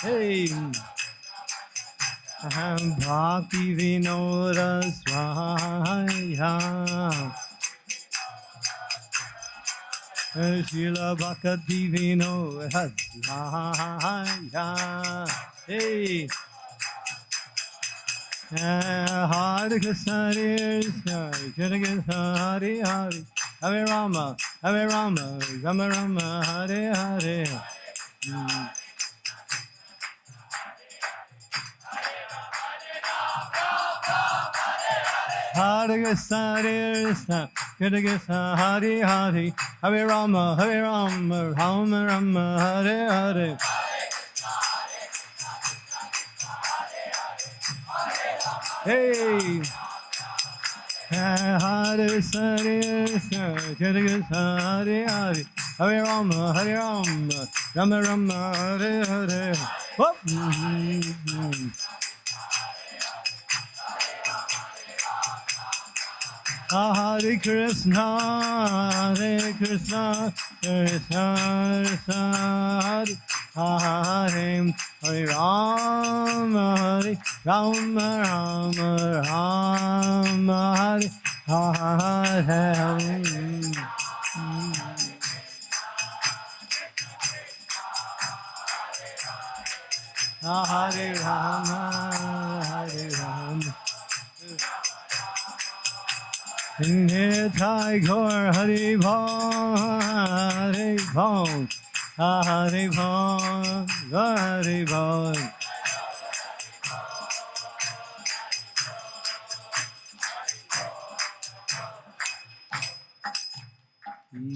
Hey. Swaya. Shila Bhakti Vinoda Swaya. Hey. Hare Krishna Krishna, Hare Hare, Hare Rama, Hare Rama, Rama Rama, Hare Hare. Mm. Hare Krishna, Hare Krishna, Krishna Krishna, Hare Hare, Hare Rama, Hare Rama, Rama Rama, Hare Hare. Hey! Hare Hare Krishna Krishna, Hare Hare, Hare Rama, Hare Rama, Rama Rama, Hare Hare. Whoop! Hare Krishna, Hare Krishna, Krishna Krishna, Hare Hare, Hare Rama, Hare Rama, Rama Rama, Hare Hare. Hare Rama, Nitai Gaur Hari Bham, Hari Hari Hari.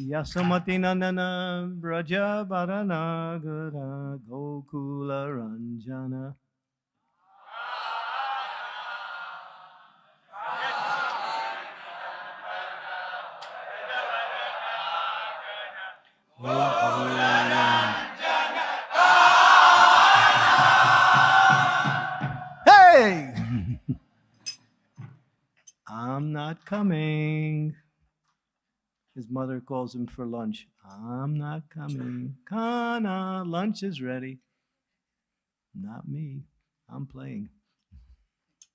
Yasamati Nandana Braja Gokula Ranjana Hey! I'm not coming. His mother calls him for lunch. I'm not coming. Kana, lunch is ready. Not me. I'm playing.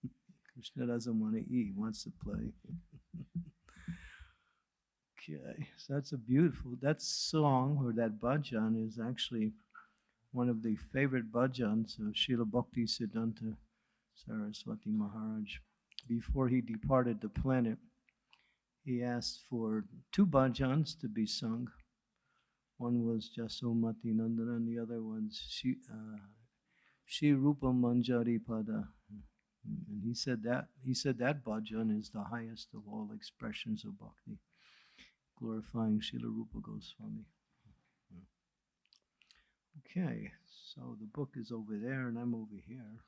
Krishna doesn't want to eat, he wants to play. okay, so that's a beautiful, that song or that bhajan is actually one of the favorite bhajans of Srila Bhakti Siddhanta Saraswati Maharaj. Before he departed the planet, he asked for two bhajans to be sung. One was Jasomati Nandana, and the other one's Shi, uh, Shri Rupa Manjari Pada. And he said that he said that bhajan is the highest of all expressions of bhakti, glorifying Srila Rupa Goswami. Okay, so the book is over there, and I'm over here.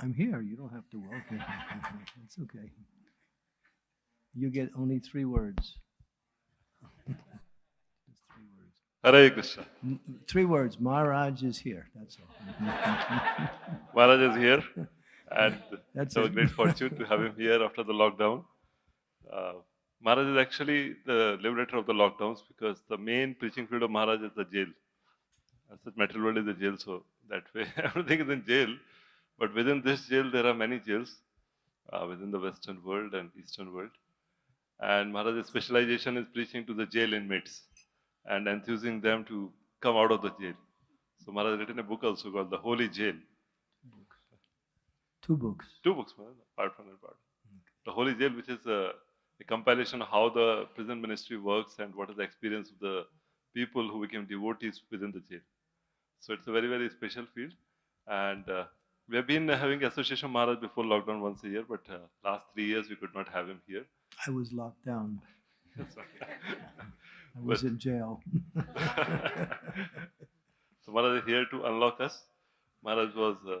I'm here. You don't have to welcome. it's okay. You get only three words. Just three words. Hare Krishna. Three words. Maharaj is here. That's all. Maharaj is here, and That's it's our it. great fortune to have him here after the lockdown. Uh, Maharaj is actually the liberator of the lockdowns because the main preaching field of Maharaj is the jail. As such, material world is the jail, so that way everything is in jail. But within this jail, there are many jails uh, within the Western world and Eastern world. And Maharaj's specialization is preaching to the jail inmates and enthusing them to come out of the jail. So Maharaj has written a book also called The Holy Jail. Two books. Two books, man, apart from that part. The Holy Jail, which is a, a compilation of how the prison ministry works and what is the experience of the people who became devotees within the jail. So it's a very, very special field. And uh, we have been having Association Maharaj before lockdown once a year, but uh, last three years we could not have him here. I was locked down. I was in jail. so Maharaj is here to unlock us. Maharaj was uh,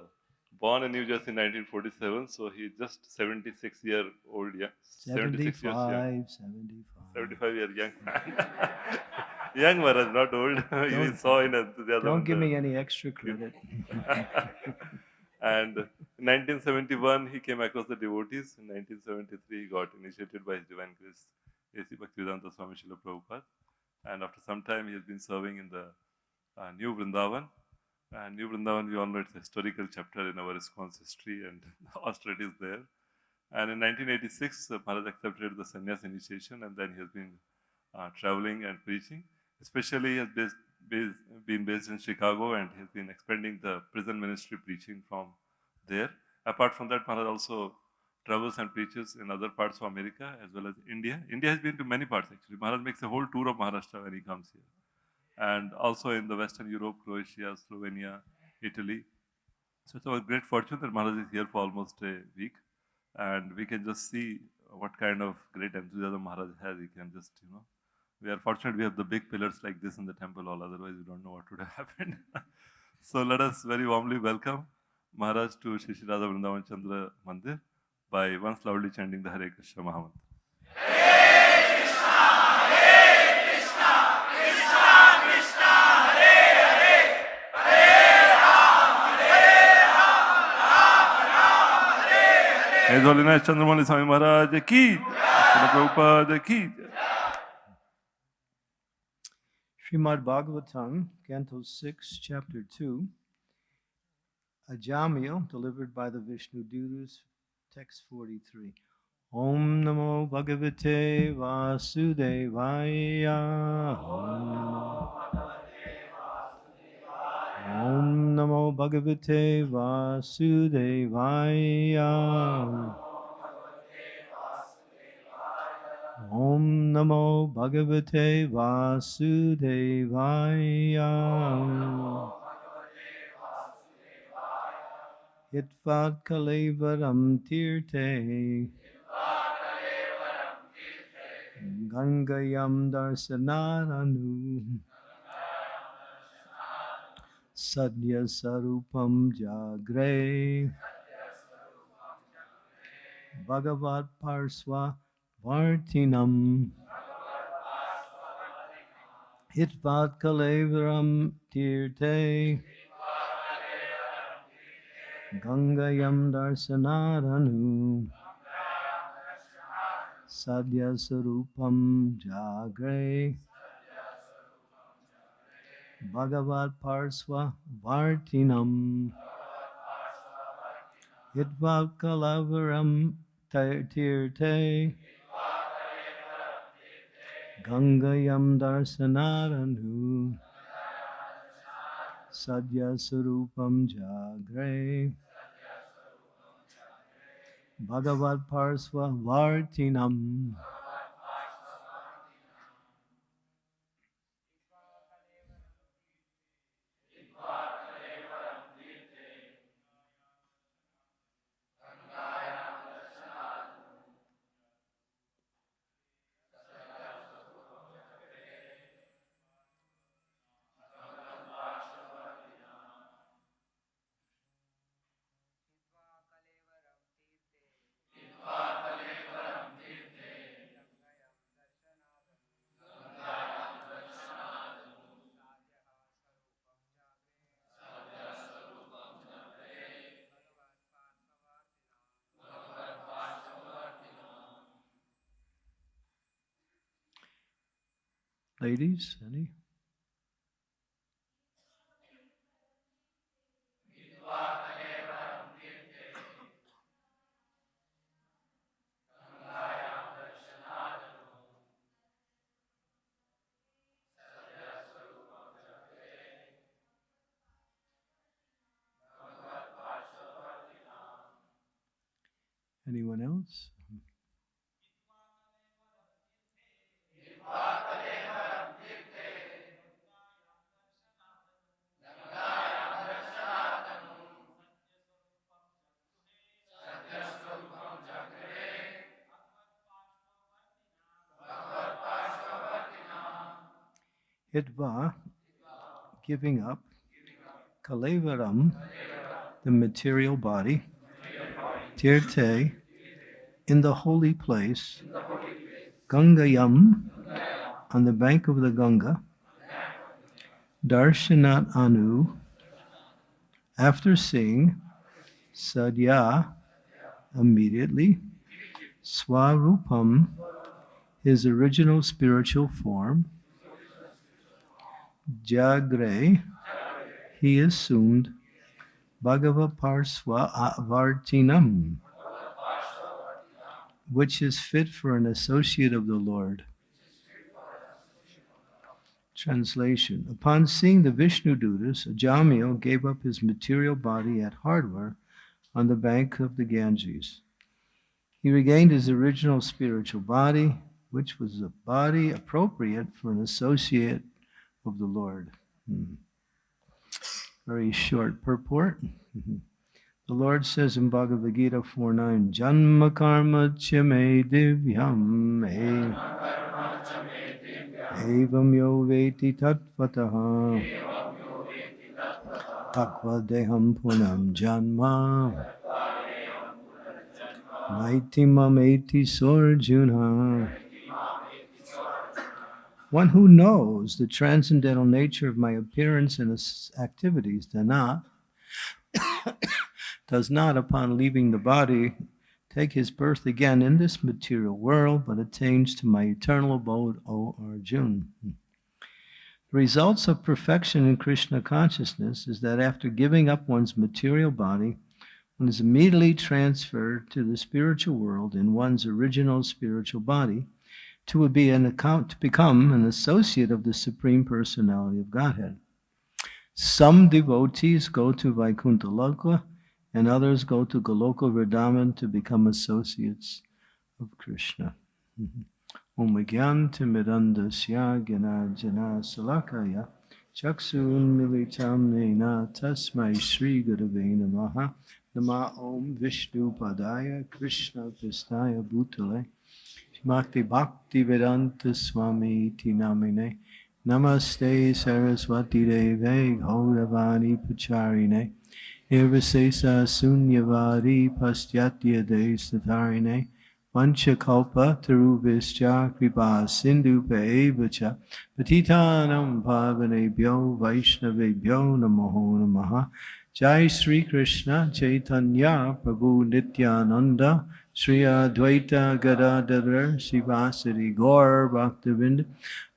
born in New Jersey in 1947, so he's just 76 year old, yeah, 76 years young. 75, 75. 75 year young man. young Maharaj, not old. you Don't- saw in other. Don't give the- me any extra credit. And in 1971, he came across the devotees. In 1973, he got initiated by His Divine Grace, A.C. Bhaktivedanta Swami Srila Prabhupada. And after some time, he has been serving in the uh, New Vrindavan. And New Vrindavan, we all know it's a historical chapter in our response history, and austerity is there. And in 1986, uh, Maharaj accepted the sannyas initiation, and then he has been uh, traveling and preaching. Especially, he has based, based, been based in Chicago, and he has been expanding the prison ministry preaching from there. Apart from that, Maharaj also travels and preaches in other parts of America as well as India. India has been to many parts actually. Maharaj makes a whole tour of Maharashtra when he comes here. And also in the Western Europe, Croatia, Slovenia, Italy. So it's our great fortune that Maharaj is here for almost a week. And we can just see what kind of great enthusiasm Maharaj has. You can just, you know, we are fortunate we have the big pillars like this in the temple hall. Otherwise, we don't know what would have happened. so let us very warmly welcome Maharaj to Radha Vrindavan Chandra Mandir by once loudly chanting the Hare Krishna Mahamantra. His Holiness Chandramauli Swami Maharaj ki, Prabhupada ki. Srimad Bhagavatam, Canto 6, Chapter 2, Ajamil, delivered by the Vishnu Dutas, text 43. Om Namo Bhagavate Vasudevaya. Om Namo Bhagavate Vasudevaya. Om Namo Bhagavate Vasudevaya. Hitvat Kalevaram Tirte. Gangayam Darsanaranu. Sadhya Sarupam Jagre. Bhagavat Parswa Vartinam. Hitvat Kalevaram Tirte. गङ्गयं दर्शनारनु सद्यस्वरूपं जाग्रे। भगवत्पार्श्ववर्तिनं हित्वा कलवरं तीर्थे। गङ्गयं दर्शनारनु Tirte. Gangayam Darsanaranu. Ladies, any? Hitva, giving up, Kalevaram, the material body, Tirte, in the holy place, Gangayam, on the bank of the Ganga, Darshanat Anu, after seeing Sadhya, immediately, Swarupam, his original spiritual form, Jagre, he assumed Bhagavaparsva Avartinam, which is fit for an associate of the Lord. Translation Upon seeing the Vishnu Dutas, Jamil gave up his material body at Hardwar on the bank of the Ganges. He regained his original spiritual body, which was a body appropriate for an associate of the Lord. Hmm. Very short purport. The Lord says in Bhagavad Gita 4 9, Janma karma chame divyam evam yo veti tatvataha takva deham punam janma naitimam eti sorjuna one who knows the transcendental nature of my appearance and activities does not, does not, upon leaving the body, take his birth again in this material world, but attains to my eternal abode, O Arjun. The results of perfection in Krishna consciousness is that after giving up one's material body, one is immediately transferred to the spiritual world in one's original spiritual body to be an account to become an associate of the Supreme Personality of Godhead. Some devotees go to Vaikuntha Loka and others go to Goloka Vrindavan to become associates of Krishna. Mm-hmm. Om Gyantimidandasya Gyanajana Salakaya Chaksun Militam Nena Tasmai Sri Gurave Namaha Nama Om Vishnu Padaya Krishna Vistaya Bhutale Bhakti Bhakti Vedanta Swami Tinamine Namaste Saraswati Deve Gauravani Pacharine Nirvasesa Sunyavadi Pastyatya De Satarine Vanchakalpa Taruvischa Kripa Sindhu Pevacha Patitanam Pavanebhyo Vaishnavebhyo Namo Namaha Jai Sri Krishna Chaitanya Prabhu Nityananda Sri Advaita Gadadhar Sivasari Gaur Bhaktivind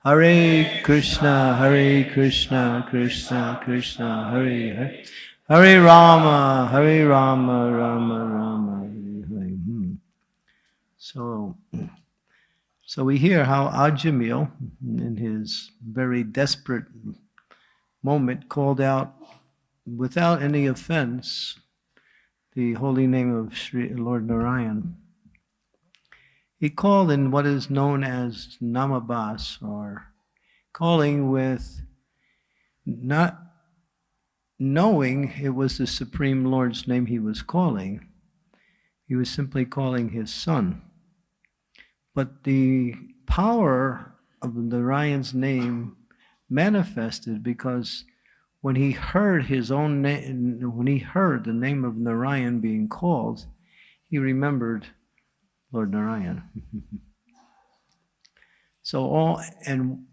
Hare Krishna Hare Krishna Krishna Krishna Hare Hare. Hare Rama Hare Rama Rama Rama Hare Hare. Hmm. So so we hear how Ajamil in his very desperate moment called out without any offense the holy name of Sri Lord Narayan. He called in what is known as namabas, or calling with not knowing it was the Supreme Lord's name he was calling. He was simply calling his son. But the power of Narayan's name manifested because when he heard his own name, when he heard the name of Narayan being called, he remembered Lord Narayan. so all, and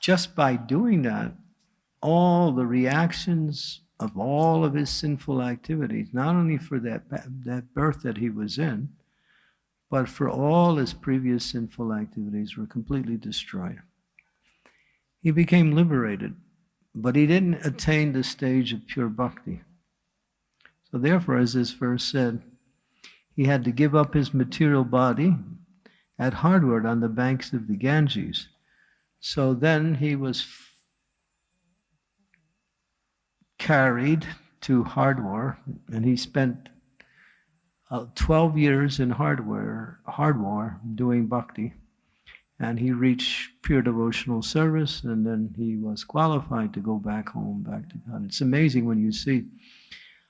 just by doing that, all the reactions of all of his sinful activities, not only for that, that birth that he was in, but for all his previous sinful activities were completely destroyed. He became liberated but he didn't attain the stage of pure bhakti. So therefore, as this verse said, he had to give up his material body at Hardwar on the banks of the Ganges. So then he was carried to Hardwar, and he spent uh, 12 years in Hardwar, Hardwar doing bhakti and he reached pure devotional service and then he was qualified to go back home back to god. It's amazing when you see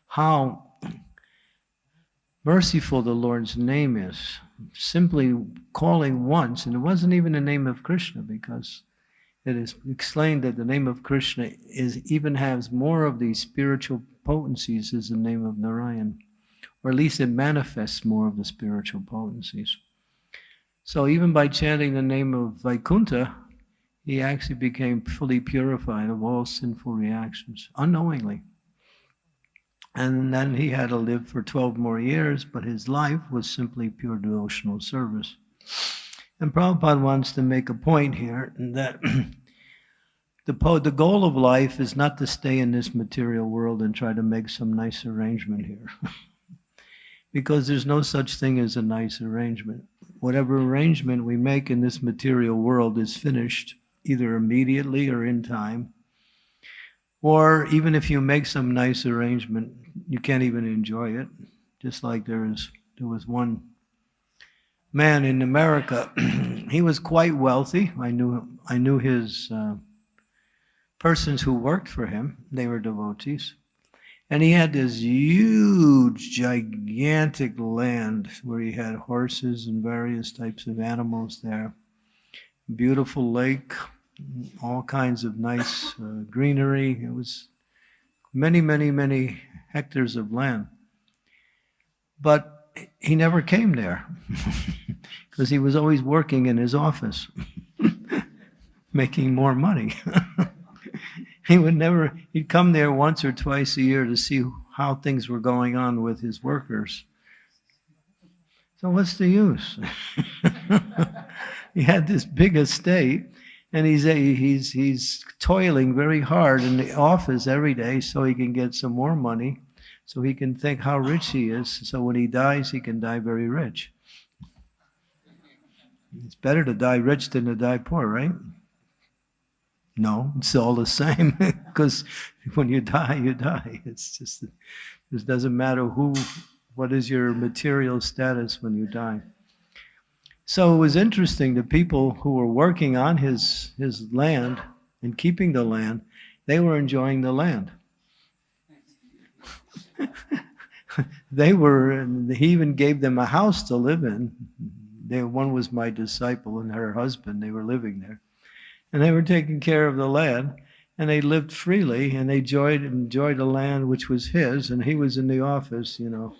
how merciful the lord's name is simply calling once and it wasn't even the name of krishna because it is explained that the name of krishna is even has more of these spiritual potencies as the name of narayan or at least it manifests more of the spiritual potencies so even by chanting the name of Vaikuntha, he actually became fully purified of all sinful reactions, unknowingly. And then he had to live for 12 more years, but his life was simply pure devotional service. And Prabhupada wants to make a point here that the, the goal of life is not to stay in this material world and try to make some nice arrangement here. because there's no such thing as a nice arrangement. Whatever arrangement we make in this material world is finished either immediately or in time. Or even if you make some nice arrangement, you can't even enjoy it. Just like there is, there was one man in America. he was quite wealthy. I knew I knew his uh, persons who worked for him. They were devotees, and he had this huge, gigantic land where he had horses and various types of animals there. Beautiful lake, all kinds of nice uh, greenery. It was many, many, many hectares of land. But he never came there because he was always working in his office, making more money. he would never, he'd come there once or twice a year to see how things were going on with his workers. So, what's the use? he had this big estate and he's he's he's toiling very hard in the office every day so he can get some more money so he can think how rich he is so when he dies he can die very rich it's better to die rich than to die poor right no it's all the same because when you die you die it's just it doesn't matter who what is your material status when you die so it was interesting. The people who were working on his his land and keeping the land, they were enjoying the land. they were. He even gave them a house to live in. They, one was my disciple and her husband. They were living there, and they were taking care of the land. And they lived freely, and they enjoyed enjoyed the land which was his, and he was in the office, you know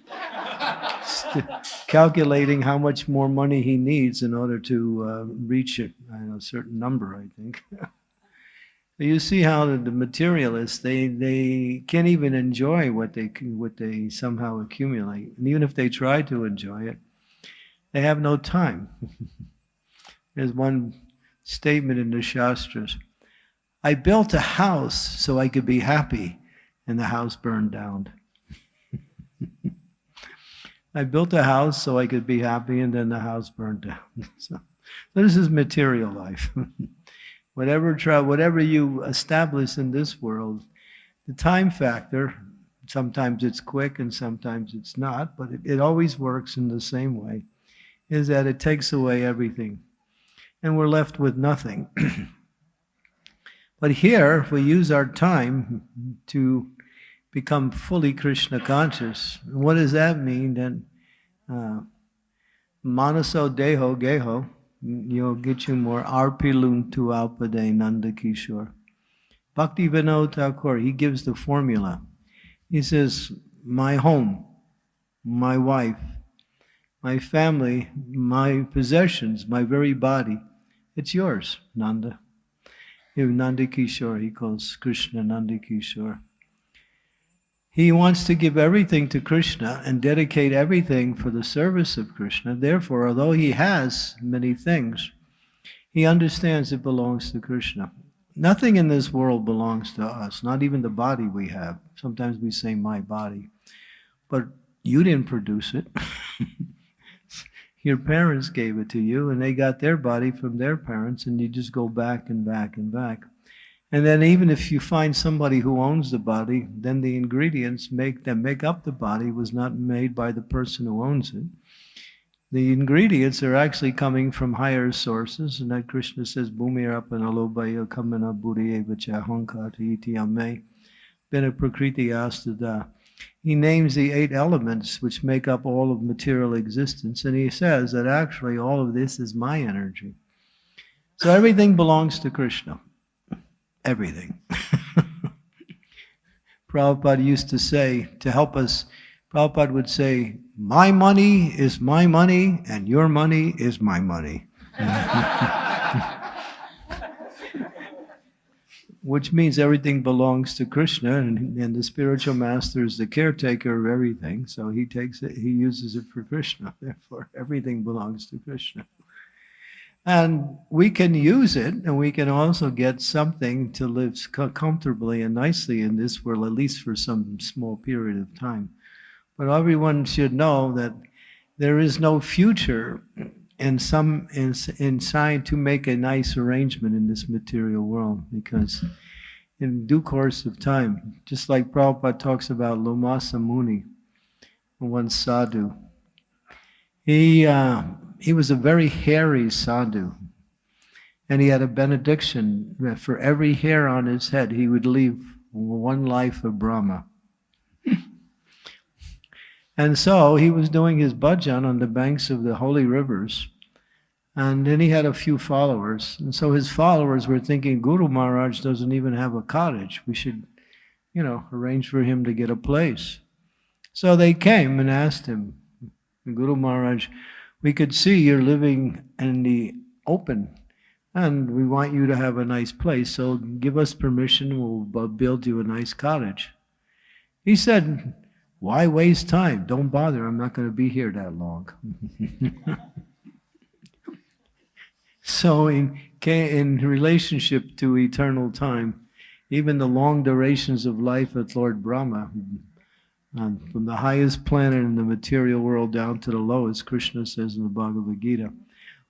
calculating how much more money he needs in order to uh, reach a, a, certain number, I think. you see how the, the, materialists they they can't even enjoy what they what they somehow accumulate, and even if they try to enjoy it, they have no time. There's one statement in the Shastras. I built a house so I could be happy, and the house burned down. I built a house so I could be happy, and then the house burned down. so, this is material life. whatever whatever you establish in this world, the time factor. Sometimes it's quick and sometimes it's not, but it, it always works in the same way. Is that it takes away everything, and we're left with nothing. but here, if we use our time to become fully Krishna conscious. What does that mean? Then, uh, manaso deho geho, you'll get you more arpilun tu alpade nanda kishore. Bhakti Vinod Thakur, he gives the formula. He says, my home, my wife, my family, my possessions, my very body, it's yours, Nanda. Nanda Kishore, he calls Krishna Nanda Kishore. He wants to give everything to Krishna and dedicate everything for the service of Krishna. Therefore, although he has many things, he understands it belongs to Krishna. Nothing in this world belongs to us, not even the body we have. Sometimes we say, my body. But you didn't produce it. Your parents gave it to you, and they got their body from their parents, and you just go back and back and back. And then even if you find somebody who owns the body, then the ingredients make that make up the body was not made by the person who owns it. The ingredients are actually coming from higher sources, and that Krishna says, Bhumirapana kamana buddhiyevacha hankata iti ame bena prakriti astada. He names the eight elements which make up all of material existence, and he says that actually all of this is my energy. So everything belongs to Krishna everything. Prabhupada used to say, to help us, Prabhupada would say, My money is my money, and your money is my money. which means everything belongs to Krishna, and, and the spiritual master is the caretaker of everything. So he takes it, he uses it for Krishna. Therefore, everything belongs to Krishna. And we can use it, and we can also get something to live comfortably and nicely in this world, at least for some small period of time. But everyone should know that there is no future in some in, inside to make a nice arrangement in this material world because in due course of time, just like Prabhupada talks about Lomasa Muni, one sadhu, he, uh, he was a very hairy sadhu. And he had a benediction that for every hair on his head, he would leave one life of Brahma. And so he was doing his bhajan on the banks of the holy rivers. And then he had a few followers. And so his followers were thinking, Guru Maharaj doesn't even have a cottage. We should, you know, arrange for him to get a place. So they came and asked him, Guru Maharaj, we could see you're living in the open and we want you to have a nice place. So give us permission, we'll build you a nice cottage. He said, why waste time? Don't bother, I'm not going to be here that long. so in, in relationship to eternal time, even the long durations of life at Lord Brahma, and from the highest planet in the material world down to the lowest, Krishna says in the Bhagavad Gita.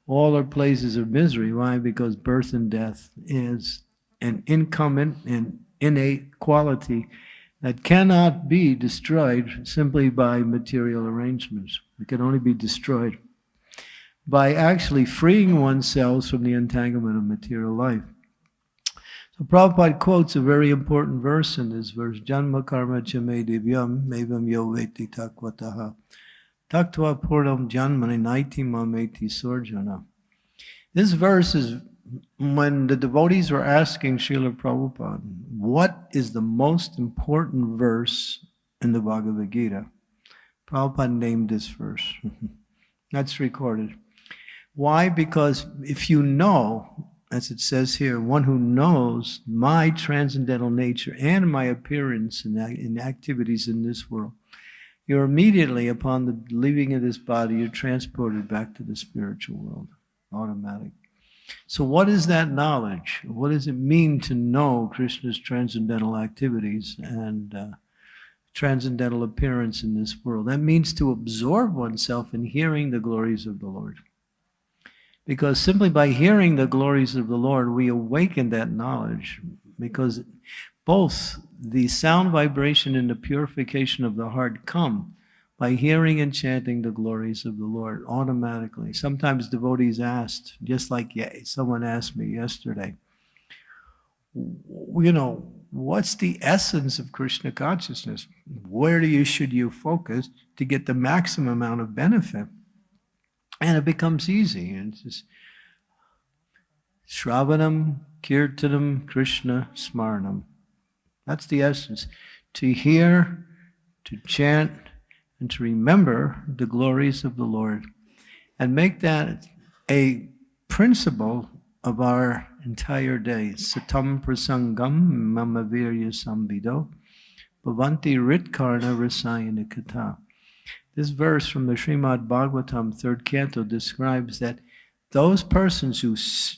All are places of misery. Why? Because birth and death is an incumbent and innate quality that cannot be destroyed simply by material arrangements. It can only be destroyed by actually freeing oneself from the entanglement of material life. So Prabhupada quotes a very important verse in this verse, Janma karma chame divyam mevam yo veti takwataha taktva purnam janmani naiti mameti sorjana. This verse is when the devotees were asking Srila Prabhupada, what is the most important verse in the Bhagavad Gita? Prabhupada named this verse. That's recorded. Why? Because if you know as it says here, one who knows my transcendental nature and my appearance in activities in this world, you're immediately, upon the leaving of this body, you're transported back to the spiritual world, automatic. So what is that knowledge? What does it mean to know Krishna's transcendental activities and uh, transcendental appearance in this world? That means to absorb oneself in hearing the glories of the Lord. Because simply by hearing the glories of the Lord, we awaken that knowledge. Because both the sound vibration and the purification of the heart come by hearing and chanting the glories of the Lord automatically. Sometimes devotees asked, just like someone asked me yesterday, you know, what's the essence of Krishna consciousness? Where do you should you focus to get the maximum amount of benefit? And it becomes easy. And it's just Shravanam, Kirtanam, Krishna, Smarnam. That's the essence. To hear, to chant, and to remember the glories of the Lord. And make that a principle of our entire day. Satam prasangam mama virya sambido bhavanti ritkarna rasayana kata. This verse from the Srimad Bhagavatam, third canto, describes that those persons who,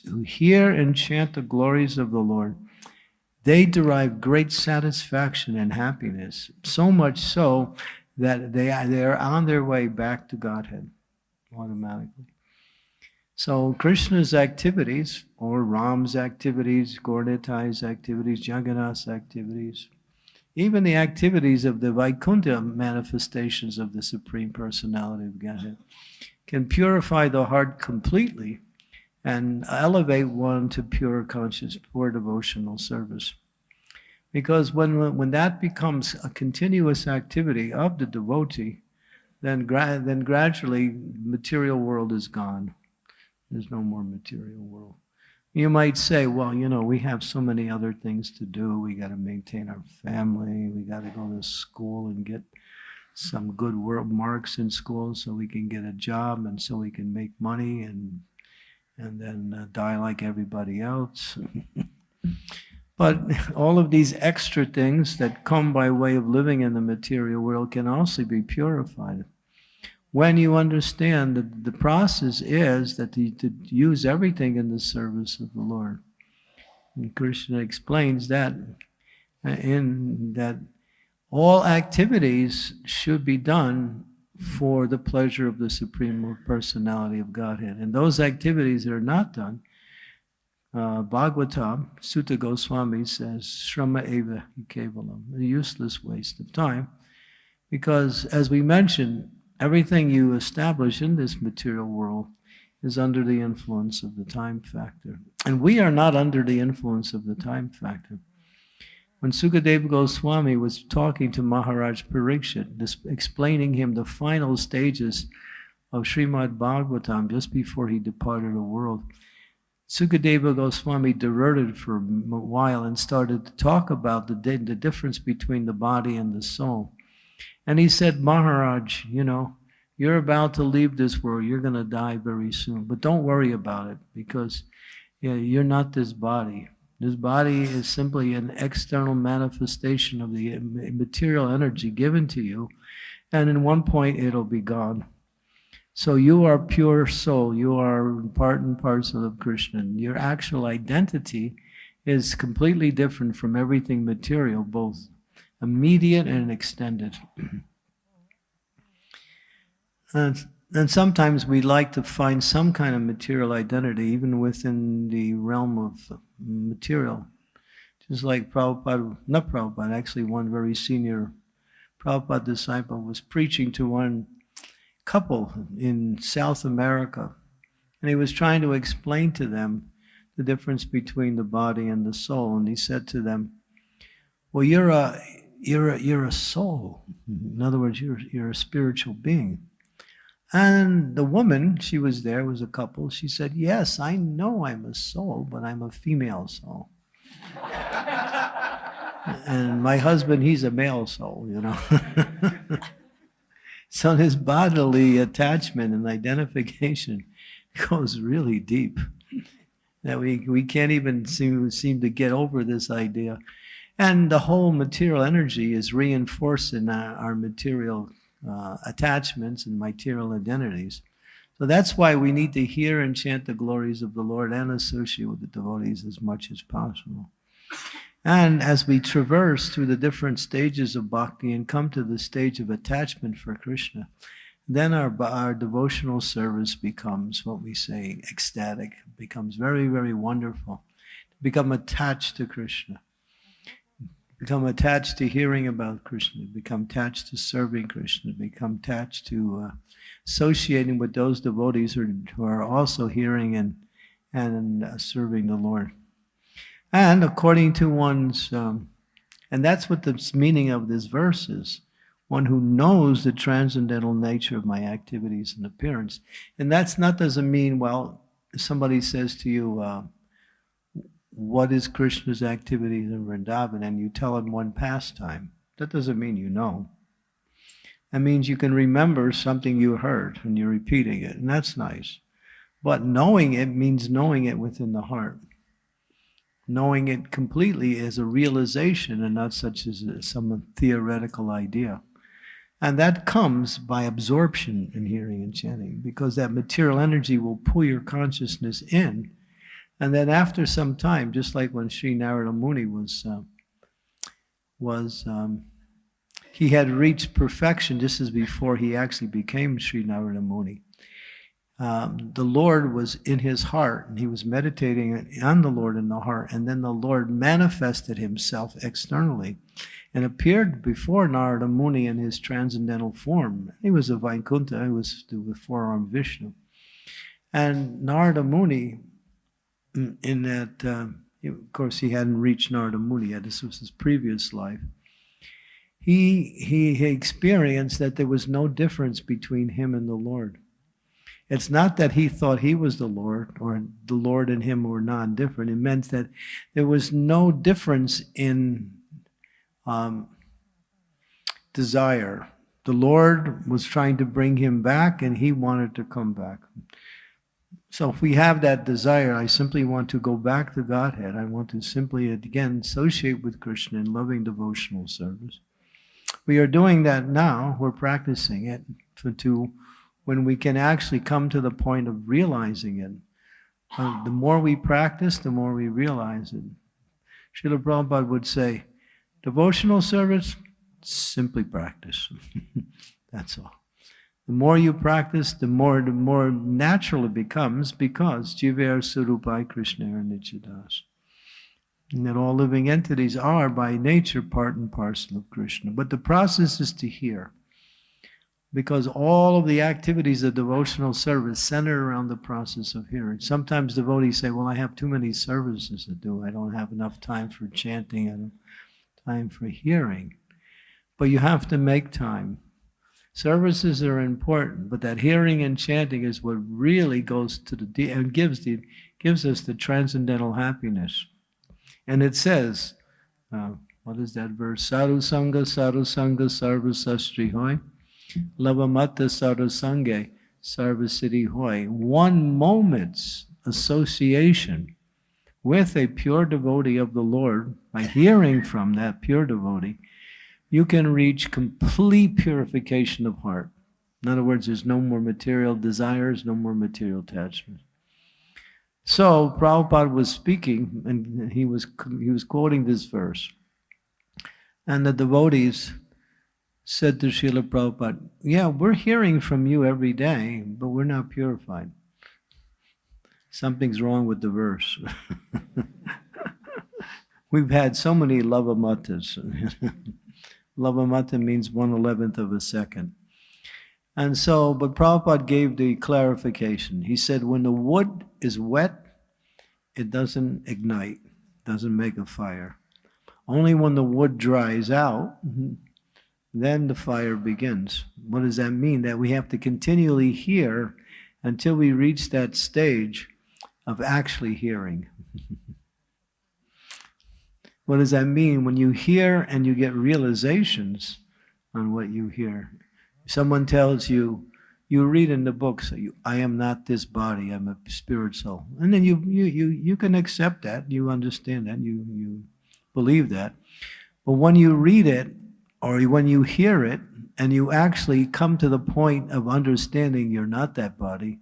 who hear and chant the glories of the Lord, they derive great satisfaction and happiness, so much so that they are, they are on their way back to Godhead automatically. So Krishna's activities, or Ram's activities, Gaura activities, Jagannath's activities, even the activities of the Vaikuntha manifestations of the Supreme Personality of Godhead can purify the heart completely and elevate one to pure conscious, pure devotional service. Because when, when that becomes a continuous activity of the devotee, then, gra then gradually material world is gone. There's no more material world. You might say, well, you know, we have so many other things to do. We got to maintain our family. We got to go to school and get some good work marks in school so we can get a job and so we can make money and and then uh, die like everybody else. But all of these extra things that come by way of living in the material world can also be purified. When you understand that the process is that you to use everything in the service of the Lord. And Krishna explains that uh, in that all activities should be done for the pleasure of the Supreme Personality of Godhead. And those activities that are not done, uh, Bhagavatam, Suta Goswami says, Shrama Eva Kevalam, a useless waste of time. Because as we mentioned, everything you establish in this material world is under the influence of the time factor. And we are not under the influence of the time factor. When Sukadeva Goswami was talking to Maharaj Parikshit, this, explaining him the final stages of Srimad Bhagavatam just before he departed the world, Sukadeva Goswami diverted for a while and started to talk about the, the difference between the body and the soul. And he said, Maharaj, you know, you're about to leave this world. You're going to die very soon. But don't worry about it because yeah, you're not this body. This body is simply an external manifestation of the material energy given to you. And in one point, it'll be gone. So you are pure soul. You are part and parcel of Krishna. Your actual identity is completely different from everything material, both immediate and extended. and, and sometimes we like to find some kind of material identity, even within the realm of material. Just like Prabhupada, not Prabhupada, actually one very senior Prabhupada disciple was preaching to one couple in South America. And he was trying to explain to them the difference between the body and the soul. And he said to them, well, you're a, you're a, you're a soul. In other words, you're, you're a spiritual being. And the woman, she was there, was a couple. She said, Yes, I know I'm a soul, but I'm a female soul. and my husband, he's a male soul, you know. so this bodily attachment and identification goes really deep. That we, we can't even seem, seem to get over this idea. And the whole material energy is reinforced in our, our material uh, attachments and material identities. So that's why we need to hear and chant the glories of the Lord and associate with the devotees as much as possible. And as we traverse through the different stages of bhakti and come to the stage of attachment for Krishna, then our, our devotional service becomes what we say ecstatic, becomes very, very wonderful. Become attached to Krishna become attached to hearing about Krishna, become attached to serving Krishna, become attached to uh, associating with those devotees who are, who are also hearing and, and uh, serving the Lord. And according to one's, um, and that's what the meaning of this verse is one who knows the transcendental nature of my activities and appearance. And that's not doesn't mean, well, somebody says to you, uh, what is Krishna's activities in Vrindavan and you tell him one pastime. That doesn't mean you know. That means you can remember something you heard and you're repeating it, and that's nice. But knowing it means knowing it within the heart. Knowing it completely as a realization and not such as some theoretical idea. And that comes by absorption in hearing and chanting, because that material energy will pull your consciousness in and then after some time, just like when Sri Narada Muni was, uh, was um, he had reached perfection just as before he actually became Sri Narada Muni. Um, the Lord was in his heart, and he was meditating on the Lord in the heart, and then the Lord manifested himself externally and appeared before Narada Muni in his transcendental form. He was a Vaikuntha, he was the four-armed Vishnu. And Narada Muni in that, uh, of course, he hadn't reached Narada Muni yet. This was his previous life. He, he, he experienced that there was no difference between him and the Lord. It's not that he thought he was the Lord or the Lord and him were non-different. It meant that there was no difference in um, desire. The Lord was trying to bring him back and he wanted to come back. So if we have that desire, I simply want to go back to Godhead. I want to simply, again, associate with Krishna in loving devotional service. We are doing that now. We're practicing it to when we can actually come to the point of realizing it. Uh, the more we practice, the more we realize it. Srila Prabhupada would say, devotional service, simply practice. That's all. The more you practice, the more the more natural it becomes because Jivar Surupai Krishna Nichidas. And that all living entities are by nature part and parcel of Krishna. But the process is to hear. Because all of the activities of devotional service center around the process of hearing. Sometimes devotees say, Well, I have too many services to do. I don't have enough time for chanting and time for hearing. But you have to make time Services are important, but that hearing and chanting is what really goes to the and gives the gives us the transcendental happiness. And it says, uh, what is that verse? Sadhu sangha, sadhu sangha, lavamata sadhu sangha, sarva hoy. One moment's association with a pure devotee of the Lord by hearing from that pure devotee you can reach complete purification of heart. In other words, there's no more material desires, no more material attachments. So Prabhupada was speaking, and he was he was quoting this verse, and the devotees said to Srila Prabhupada, "Yeah, we're hearing from you every day, but we're not purified. Something's wrong with the verse." We've had so many lavamatas. Lavamata means one eleventh of a second. And so, but Prabhupada gave the clarification. He said, when the wood is wet, it doesn't ignite, doesn't make a fire. Only when the wood dries out, then the fire begins. What does that mean? That we have to continually hear until we reach that stage of actually hearing. What does that mean? When you hear and you get realizations on what you hear. Someone tells you, you read in the books, I am not this body, I'm a spirit soul. And then you, you, you, you can accept that, you understand that, you, you believe that. But when you read it, or when you hear it, and you actually come to the point of understanding you're not that body,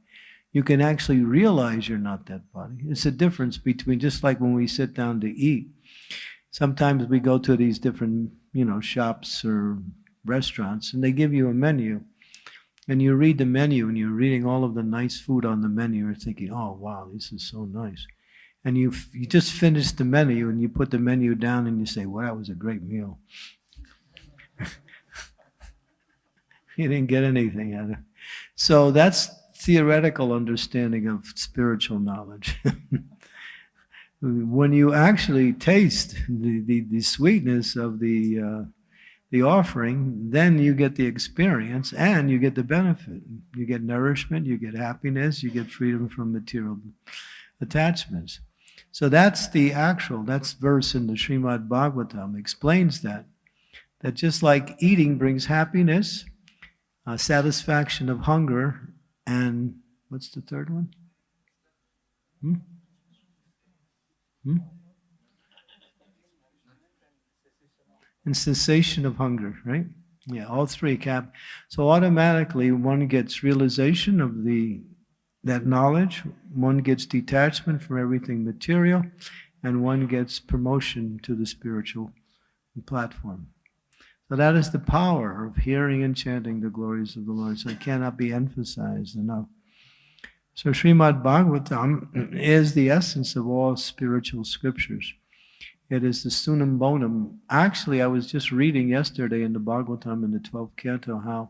you can actually realize you're not that body. It's a difference between just like when we sit down to eat sometimes we go to these different, you know, shops or restaurants and they give you a menu and you read the menu and you're reading all of the nice food on the menu you're thinking oh wow this is so nice and you you just finish the menu and you put the menu down and you say well that was a great meal you didn't get anything out of it so that's theoretical understanding of spiritual knowledge when you actually taste the, the, the sweetness of the, uh, the offering, then you get the experience and you get the benefit. You get nourishment, you get happiness, you get freedom from material attachments. So that's the actual, that's verse in the Srimad Bhagavatam explains that. That just like eating brings happiness, uh, satisfaction of hunger, and what's the third one? Hmm? Hmm? And cessation of hunger, right? Yeah, all three cap. So automatically one gets realization of the that knowledge, one gets detachment from everything material, and one gets promotion to the spiritual platform. So that is the power of hearing and chanting the glories of the Lord. So it cannot be emphasized enough. So Srimad Bhagavatam is the essence of all spiritual scriptures. It is the summum bonum. Actually, I was just reading yesterday in the Bhagavatam in the 12th canto how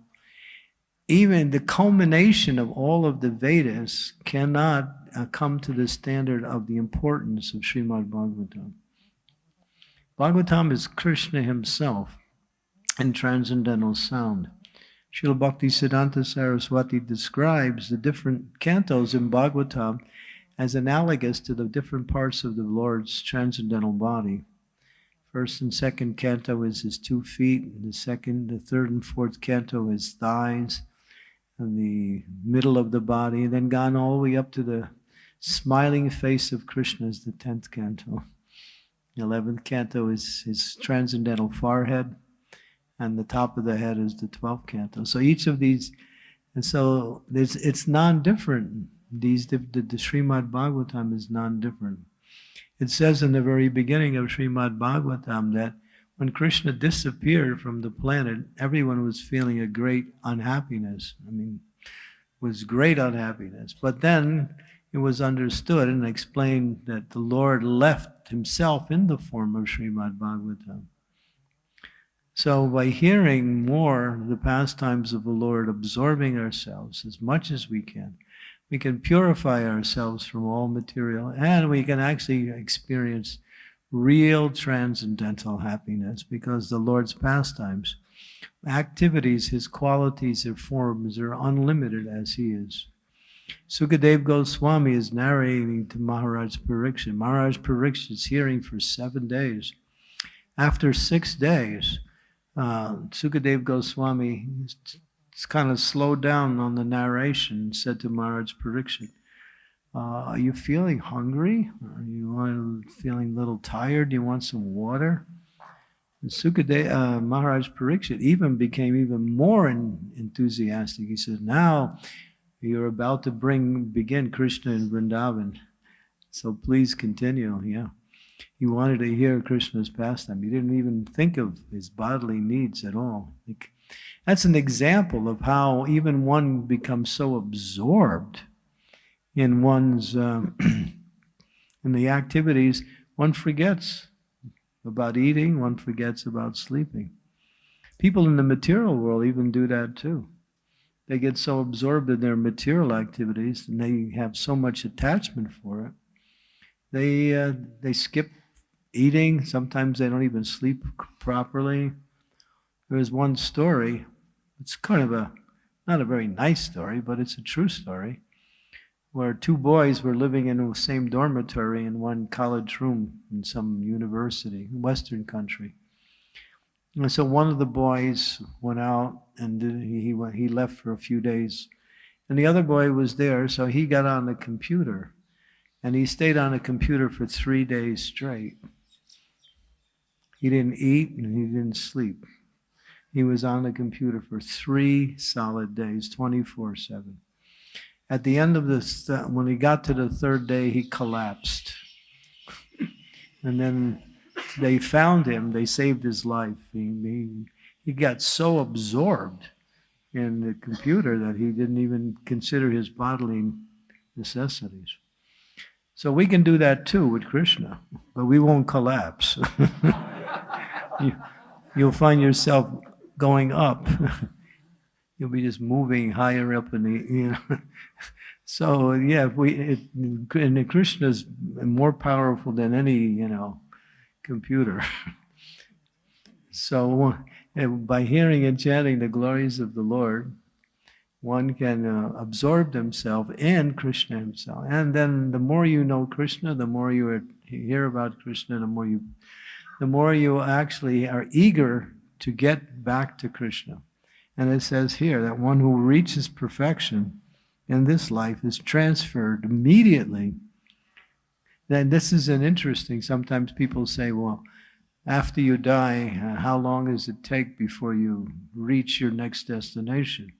even the culmination of all of the Vedas cannot uh, come to the standard of the importance of Srimad Bhagavatam. Bhagavatam is Krishna himself in transcendental sound. Srila Bhakti Siddhanta Saraswati describes the different cantos in Bhagavatam as analogous to the different parts of the Lord's transcendental body. First and second canto is his two feet, and the second, the third and fourth canto is thighs, and the middle of the body, and then gone all the way up to the smiling face of Krishna is the 10th canto. The 11th canto is his transcendental forehead, and the top of the head is the 12th canto. So each of these, and so it's, it's non-different. These, the, the, the Srimad Bhagavatam is non-different. It says in the very beginning of Srimad Bhagavatam that when Krishna disappeared from the planet, everyone was feeling a great unhappiness. I mean, was great unhappiness. But then it was understood and explained that the Lord left himself in the form of Srimad Bhagavatam. So by hearing more the pastimes of the Lord, absorbing ourselves as much as we can, we can purify ourselves from all material and we can actually experience real transcendental happiness because the Lord's pastimes, activities, his qualities, his forms are unlimited as he is. Sukadev Goswami is narrating to Maharaj Pariksit. Maharaj Pariksit is hearing for seven days. After six days, uh, Sukadev Goswami kind of slowed down on the narration said to Maharaj Pariksit, uh, are you feeling hungry? Are you feeling a little tired? Do you want some water? And Sukadev, uh, Maharaj Pariksit even became even more in, enthusiastic. He said, now you're about to bring begin Krishna in Vrindavan. So please continue. Yeah. He wanted to hear Krishna's pastime. He didn't even think of his bodily needs at all. Like, that's an example of how even one becomes so absorbed in one's um, in the activities, one forgets about eating, one forgets about sleeping. People in the material world even do that too. They get so absorbed in their material activities and they have so much attachment for it. They, uh, they skip eating. Sometimes they don't even sleep properly. There's one story. It's kind of a, not a very nice story, but it's a true story, where two boys were living in the same dormitory in one college room in some university, Western country. And so one of the boys went out and he, he left for a few days. And the other boy was there, so he got on the computer. And he stayed on a computer for three days straight. He didn't eat and he didn't sleep. He was on the computer for three solid days, 24 7. At the end of this, when he got to the third day, he collapsed. and then they found him, they saved his life. He, he, he got so absorbed in the computer that he didn't even consider his bodily necessities. So we can do that too with Krishna, but we won't collapse. you, you'll find yourself going up. you'll be just moving higher up in the, you know. so yeah, we, it, and Krishna is more powerful than any, you know, computer. so uh, by hearing and chanting the glories of the Lord, one can uh, absorb themselves in Krishna himself. And then the more you know Krishna, the more you hear about Krishna, the more you, the more you actually are eager to get back to Krishna. And it says here that one who reaches perfection in this life is transferred immediately then this is an interesting, sometimes people say, well, after you die, uh, how long does it take before you reach your next destination?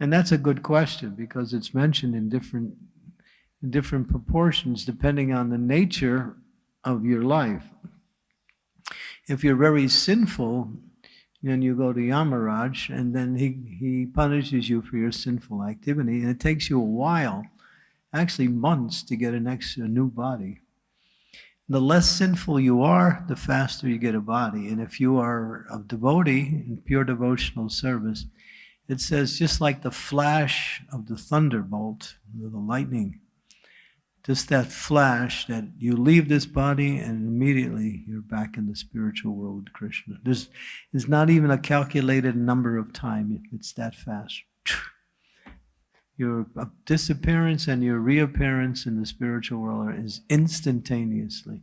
And that's a good question because it's mentioned in different, in different proportions depending on the nature of your life. If you're very sinful, then you go to Yamaraj and then he, he punishes you for your sinful activity. And it takes you a while actually months to get a next a new body. The less sinful you are, the faster you get a body. And if you are a devotee in pure devotional service, it says just like the flash of the thunderbolt, the lightning, just that flash that you leave this body and immediately you're back in the spiritual world with Krishna. There's, there's not even a calculated number of time. It's that fast your disappearance and your reappearance in the spiritual world is instantaneously.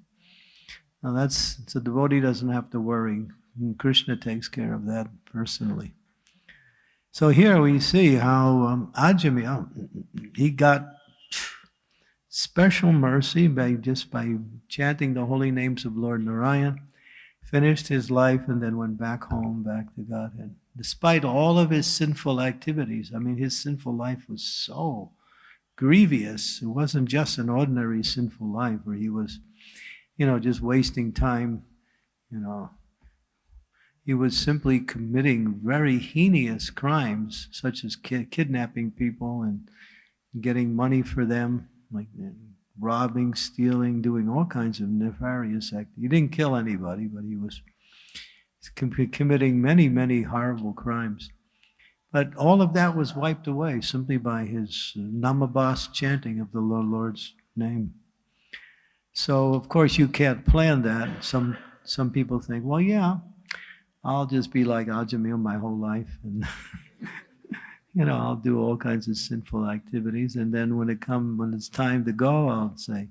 Now that's, so devotee doesn't have to worry. Krishna takes care of that personally. So here we see how um, Ajamil, he got special mercy by just by chanting the holy names of Lord Narayan, finished his life, and then went back home, back to Godhead. Despite all of his sinful activities, I mean, his sinful life was so grievous. It wasn't just an ordinary sinful life where he was, you know, just wasting time, you know. He was simply committing very heinous crimes, such as ki- kidnapping people and getting money for them, like uh, robbing, stealing, doing all kinds of nefarious acts. He didn't kill anybody, but he was com- committing many, many horrible crimes. But all of that was wiped away simply by his namabas chanting of the Lo- Lord's name. So of course you can't plan that. Some some people think, well, yeah, I'll just be like Ajamil my whole life, and you know I'll do all kinds of sinful activities, and then when it comes, when it's time to go, I'll say,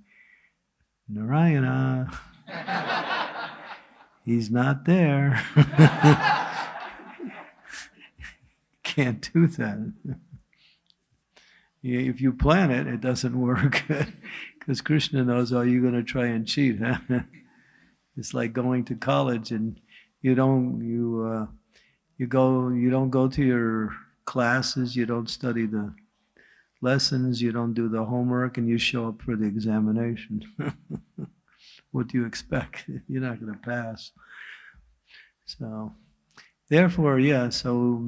Narayana, he's not there. Can't do that. If you plan it, it doesn't work because Krishna knows, oh, you're going to try and cheat. Huh? it's like going to college and you don't you uh, you go you don't go to your classes, you don't study the lessons, you don't do the homework, and you show up for the examination. what do you expect? You're not going to pass. So, therefore, yeah. So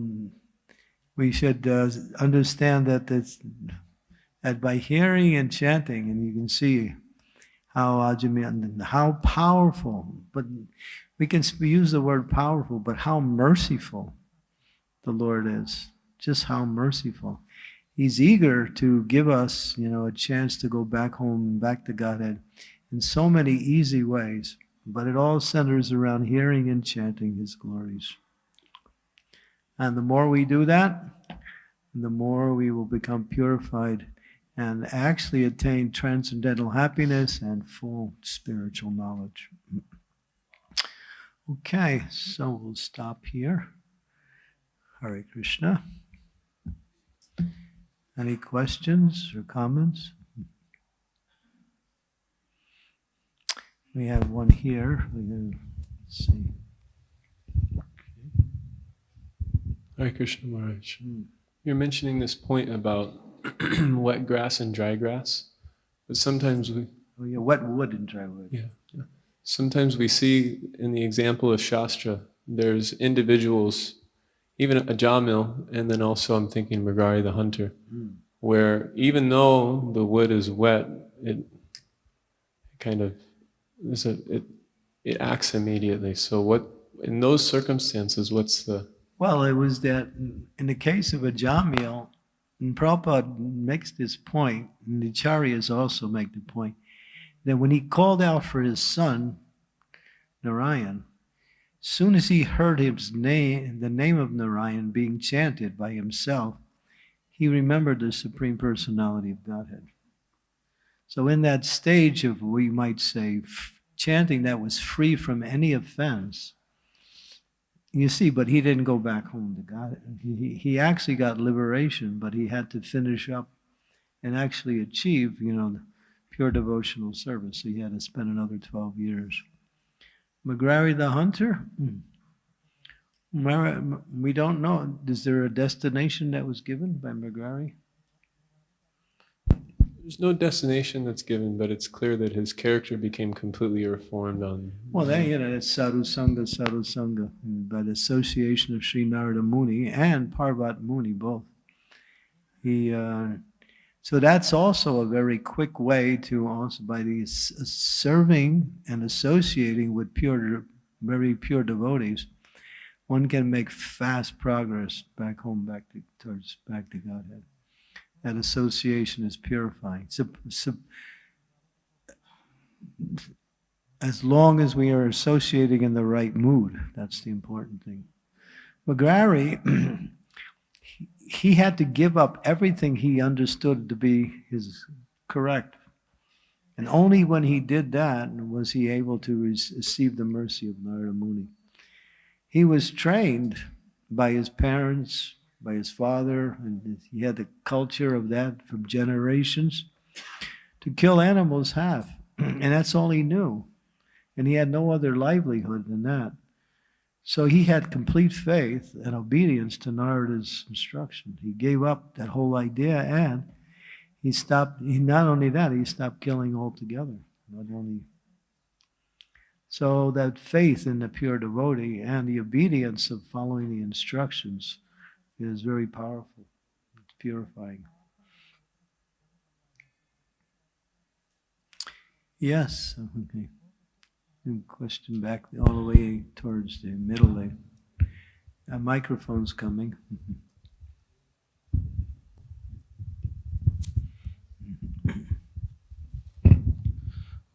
we should uh, understand that that by hearing and chanting, and you can see how Ajamil, how powerful, but we can use the word powerful, but how merciful the Lord is. Just how merciful. He's eager to give us, you know, a chance to go back home, back to Godhead in so many easy ways. But it all centers around hearing and chanting His glories. And the more we do that, the more we will become purified and actually attain transcendental happiness and full spiritual knowledge. Okay, so we'll stop here. Hare Krishna. Any questions or comments? We have one here. We can see. Hare Krishna Maharaj. Hmm. You're mentioning this point about wet grass and dry grass, but sometimes we Oh, yeah, wet wood and dry wood. yeah, yeah. Sometimes we see in the example of Shastra, there's individuals, even a Jamil, and then also I'm thinking Mrigari the hunter, Hmm. where even though the wood is wet, it kind of is a it it acts immediately. So what in those circumstances, what's the Well, it was that in the case of Ajamil, and Prabhupada makes this point, and the Acharyas also make the point, that when he called out for his son, Narayan, soon as he heard his name, the name of Narayan being chanted by himself, he remembered the Supreme Personality of Godhead. So in that stage of, we might say, chanting that was free from any offense, you see, but he didn't go back home to God. He- he actually got liberation, but he had to finish up and actually achieve, you know, pure devotional service. So he had to spend another 12 years. Mrigari the hunter? Hmm. We don't know. Is there a destination that was given by Mrigari? There's no destination that's given, but it's clear that his character became completely reformed on. Well, then, you know, that's Sadhu Sangha, Sadhu Sangha, by the association of Sri Narada Muni and Parvat Muni both. He, uh, so that's also a very quick way to also, by the uh, serving and associating with pure, very pure devotees, one can make fast progress back home, back to, towards, back to Godhead. That association is purifying. Sup- sup- as long as we are associating in the right mood. That's the important thing. Mrigari, he- had to give up everything he understood to be his correct. And only when he did that was he able to receive the mercy of Narada Muni. He was trained by his parents, by his father, and he had the culture of that from generations to kill animals half. and that's all he knew. And he had no other livelihood than that. So he had complete faith and obedience to Narada's instruction. He gave up that whole idea and he stopped, he, not only that, he stopped killing altogether. Not only. So that faith in the pure devotee and the obedience of following the instructions is very powerful. It's purifying. Yes, okay. Good Question back all the way towards the middle there. A microphone's coming.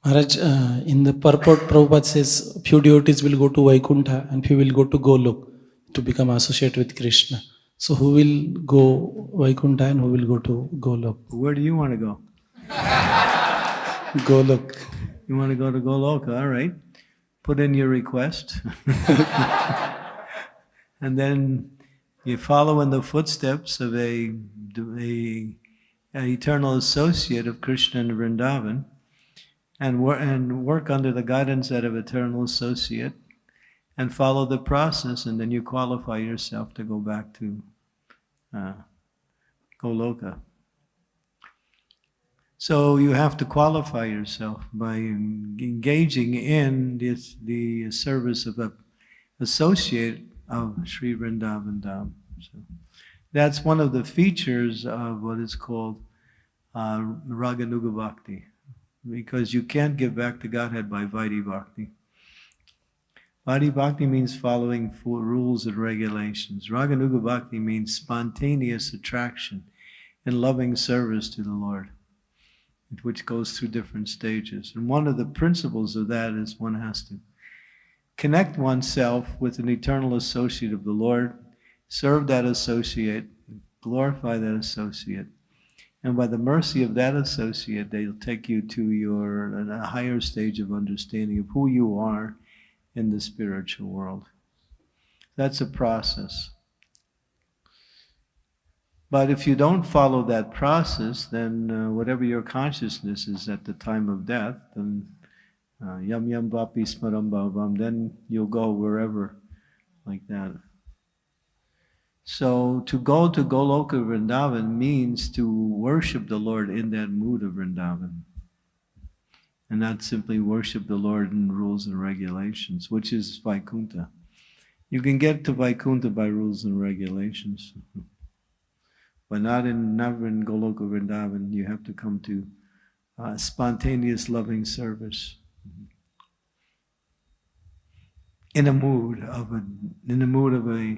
Maharaj, uh, in the purport, Prabhupada says few devotees will go to Vaikuntha and few will go to Golok to become associated with Krishna. So who will go Vaikuntha and who will go to Golok? Where do you want to go? Golok. You want to go to Goloka, all right. Put in your request. and then you follow in the footsteps of a, a, an eternal associate of Krishna and Vrindavan and, wor- and work under the guidance of eternal associate and follow the process and then you qualify yourself to go back to uh, Goloka. So you have to qualify yourself by engaging in this, the service of a associate of Sri Vrindavan Dham. So that's one of the features of what is called uh, Raganuga Bhakti, because you can't give back to Godhead by Vaidhi Bhakti. Vaidhi Bhakti means following rules and regulations. Raganuga Bhakti means spontaneous attraction and loving service to the Lord which goes through different stages. And one of the principles of that is one has to connect oneself with an eternal associate of the Lord, serve that associate, glorify that associate. And by the mercy of that associate, they'll take you to your a higher stage of understanding of who you are in the spiritual world. That's a process. But if you don't follow that process, then uh, whatever your consciousness is at the time of death, then yam yam vapi smaram bhavam, then you'll go wherever like that. So to go to Goloka Vrindavan means to worship the Lord in that mood of Vrindavan. And not simply worship the Lord in rules and regulations, which is Vaikuntha. You can get to Vaikuntha by rules and regulations. but not in never in Goloka Vrindavan. You have to come to uh, spontaneous loving service in a mood of a in the mood of a,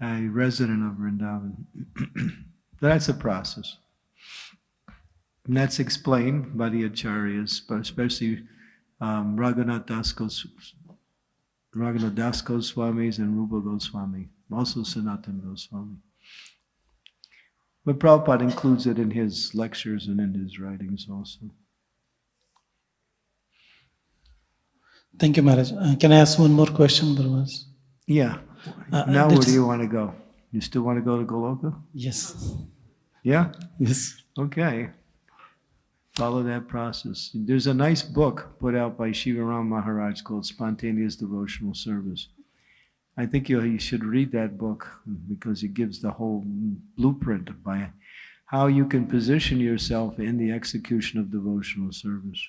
a resident of Vrindavan. that's a process. And that's explained by the acharyas, but especially um, Raghunath Das Raghunath Das Goswamis and Rupa Goswami, also Sanatan Goswami. But Prabhupada includes it in his lectures and in his writings also. Thank you, Maharaj. Uh, can I ask one more question, Brahmas? Yeah. Uh, now where do you want to go? You still want to go to Goloka? Yes. Yeah? Yes. Okay. Follow that process. There's a nice book put out by Shivaram Maharaj called Spontaneous Devotional Service. I think you, you should read that book because it gives the whole blueprint by how you can position yourself in the execution of devotional service.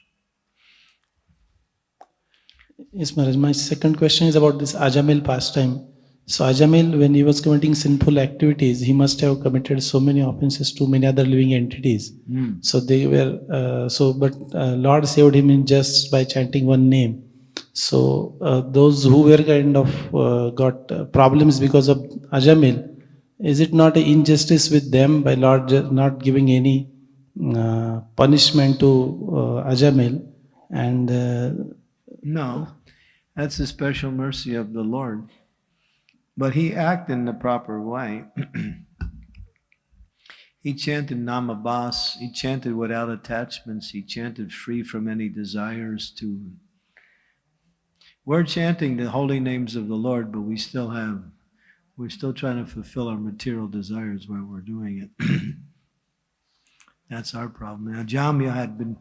Yes, Maharaj. My second question is about this Ajamil pastime. So Ajamil, when he was committing sinful activities, he must have committed so many offenses to many other living entities. Hmm. So they were uh, so, but uh, Lord saved him in just by chanting one name. So uh, those who were kind of uh, got uh, problems because of Ajamil, is it not an injustice with them by Lord not giving any uh, punishment to uh, Ajamil? And No, that's the special mercy of the Lord. But he acted in the proper way. he chanted Namabas, he chanted without attachments, he chanted free from any desires to. We're chanting the holy names of the Lord, but we still have we're still trying to fulfill our material desires while we're doing it. That's our problem. Now, Jamya had been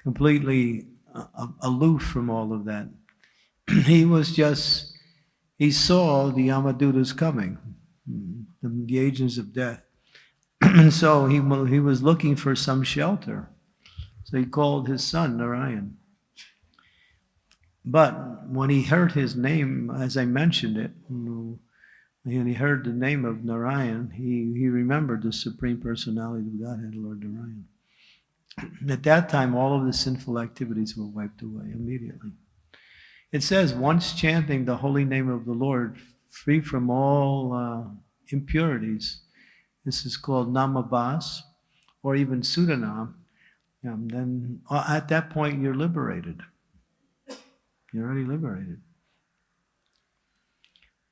completely uh, aloof from all of that. he was just, he saw the Yamadutas coming, the, the agents of death. and so he, he was looking for some shelter. So he called his son Narayan. But when he heard his name, as I mentioned it, and he heard the name of Narayan, he, he remembered the Supreme Personality of Godhead, Lord Narayan. At that time, all of the sinful activities were wiped away immediately. It says, once chanting the holy name of the Lord, free from all uh, impurities, this is called namabas, or even sudanam, um, then uh, at that point you're liberated. You're already liberated.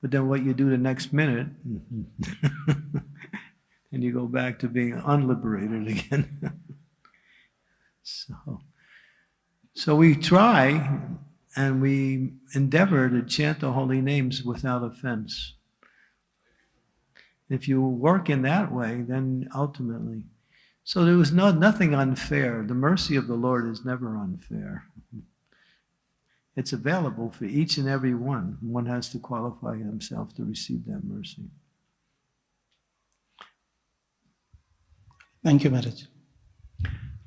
But then what you do the next minute, and you go back to being unliberated again. so, so we try and we endeavor to chant the holy names without offense. If you work in that way, then ultimately, so there was no, nothing unfair. The mercy of the Lord is never unfair. It's available for each and every one. One has to qualify himself to receive that mercy. Thank you, Maharaj.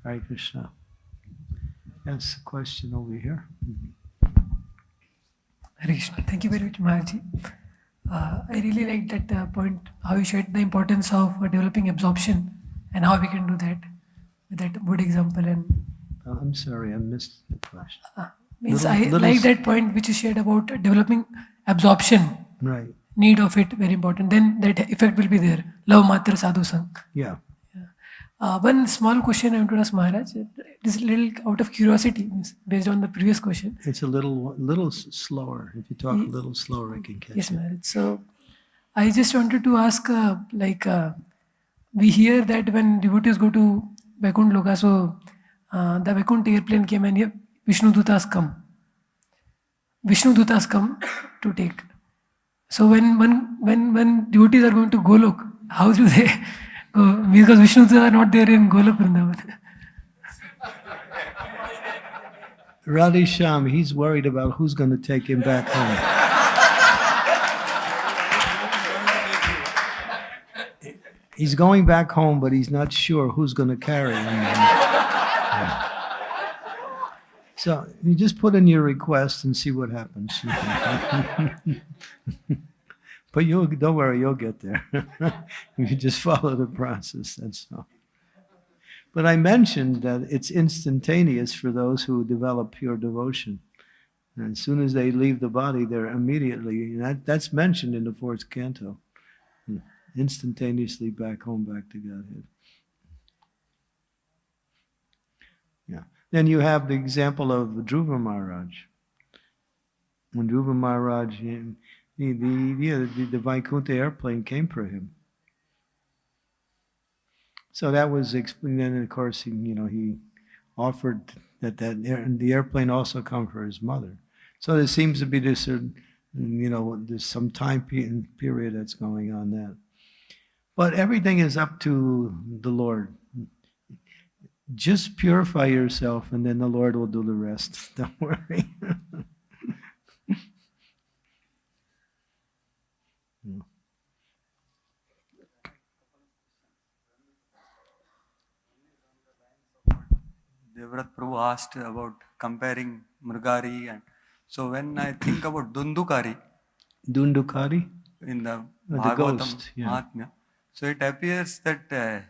Hare Krishna. Yes, a question over here. Hare Krishna. Thank you very much, Maharaj. Uh, I really like that uh, point, how you shared the importance of uh, developing absorption and how we can do that with that good example. And Uh, I'm sorry, I missed the question. Means Little- I little like that point which you shared about developing absorption, Right. need of it, very important. Then that effect will be there. Love matra sadhu sang. Yeah. Uh, one small question I want to ask Maharaj. It is a little out of curiosity, based on the previous question. It's a little little slower. If you talk a little slower, I can catch Yes, it. Maharaj. So I just wanted to ask, uh, like, uh, we hear that when devotees go to Vaikunt Loka, so uh, the Vaikunt airplane came and here Vishnu Dutas come. Vishnu Dutas come to take. So when when when when devotees are going to Golok, how do they go? Because Vishnu Dutas are not there in Golok Vrindavan. Radhi Sham, he's worried about who's going to take him back home. He's going back home, but he's not sure who's going to carry him. So you just put in your request and see what happens. but you'll don't worry, you'll get there. you just follow the process. That's all. But I mentioned that it's instantaneous for those who develop pure devotion. And as soon as they leave the body, they're immediately, that, that's mentioned in the fourth canto, instantaneously back home, back to Godhead. Yeah. Then you have the example of Dhruva Maharaj. When Dhruva Maharaj, he- the, the, the, the Vaikuntha airplane came for him. So that was explained. Then, of course, he, you know, he offered that that air, the airplane also come for his mother. So there seems to be this, uh, you know, there's some time period that's going on that. But everything is up to the Lord. Just purify yourself, and then the Lord will do the rest. Don't worry. Devrat Prabhu asked about comparing Murgari and so when I think about Dundukari Dundukari. in the the Bhagavatam ghost, yeah. Mahatmya, so it appears that uh,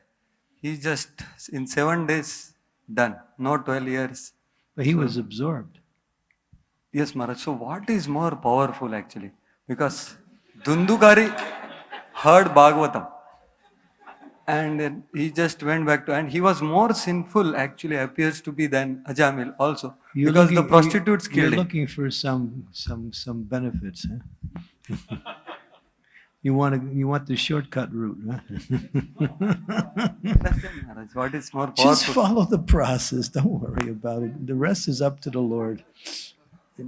he just in seven days done, no 12 years. But he was absorbed. Yes, Maharaj. So what is more powerful actually? Because Dundukari heard Bhagavatam and he just went back to, and he was more sinful actually appears to be than Ajamil also You're because the looking- prostitutes you- You're him. looking for some some some benefits, huh? you want to you want the shortcut route, huh? What is more Just follow the process. Don't worry about it. The rest is up to the Lord.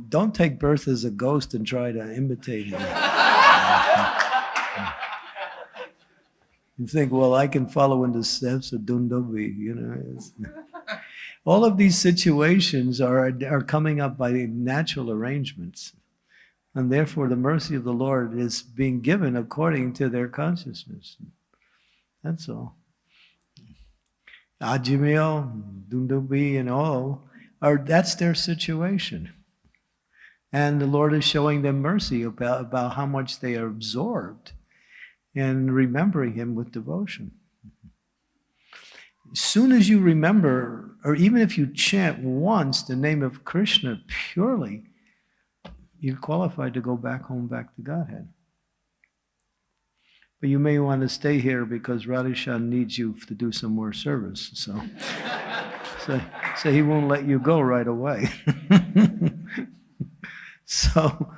Don't take birth as a ghost and try to imitate him. You think, well, I can follow in the steps of Dundobi, you know. all of these situations are, are coming up by natural arrangements. And therefore, the mercy of the Lord is being given according to their consciousness. That's all. Ajamil, Dundubi, and all are that's their situation. And the Lord is showing them mercy about, about how much they are absorbed in remembering Him with devotion. As soon as you remember, or even if you chant once the name of Krishna purely, you're qualified to go back home, back to Godhead. But you may want to stay here because Radhishan needs you to do some more service. So, so, so he won't let you go right away. so,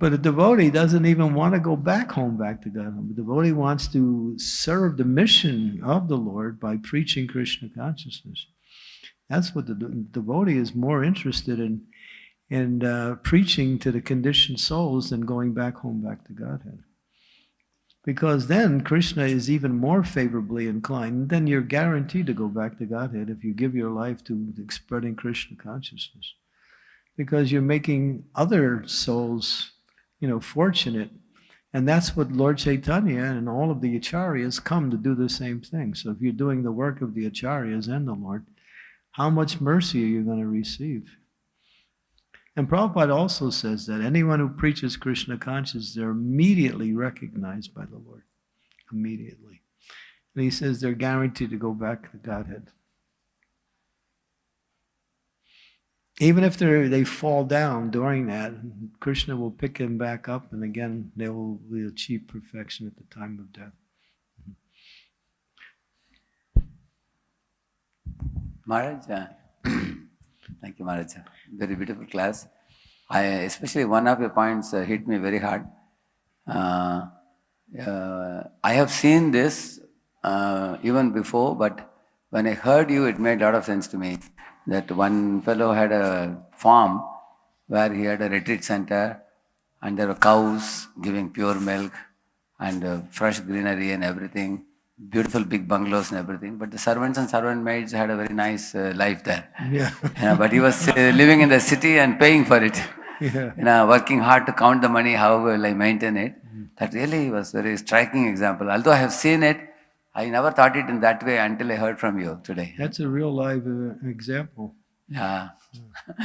but a devotee doesn't even want to go back home, back to Godhead. The devotee wants to serve the mission of the Lord by preaching Krishna consciousness. That's what the de- devotee is more interested in, in uh, preaching to the conditioned souls and going back home, back to Godhead. Because then Krishna is even more favorably inclined. Then you're guaranteed to go back to Godhead if you give your life to spreading Krishna consciousness. Because you're making other souls you know, fortunate. And that's what Lord Chaitanya and all of the acharyas come to do the same thing. So if you're doing the work of the acharyas and the Lord, how much mercy are you going to receive? And Prabhupada also says that anyone who preaches Krishna consciousness, they're immediately recognized by the Lord. Immediately. And he says they're guaranteed to go back to Godhead. Even if they fall down during that, Krishna will pick them back up, and again they will, will achieve perfection at the time of death. Maharaj, uh, thank you, Maharaj. Very beautiful class. I especially one of your points uh, hit me very hard. Uh, uh, I have seen this uh, even before, but when I heard you, it made a lot of sense to me. That one fellow had a farm where he had a retreat center, and there were cows giving pure milk and uh, fresh greenery and everything beautiful big bungalows and everything, but the servants and servant maids had a very nice uh, life there. Yeah. You know, but he was uh, living in the city and paying for it. Yeah. You know, working hard to count the money, how will I maintain it. That really was very striking example. Although I have seen it, I never thought it in that way until I heard from you today. That's a real live uh, example. Yeah.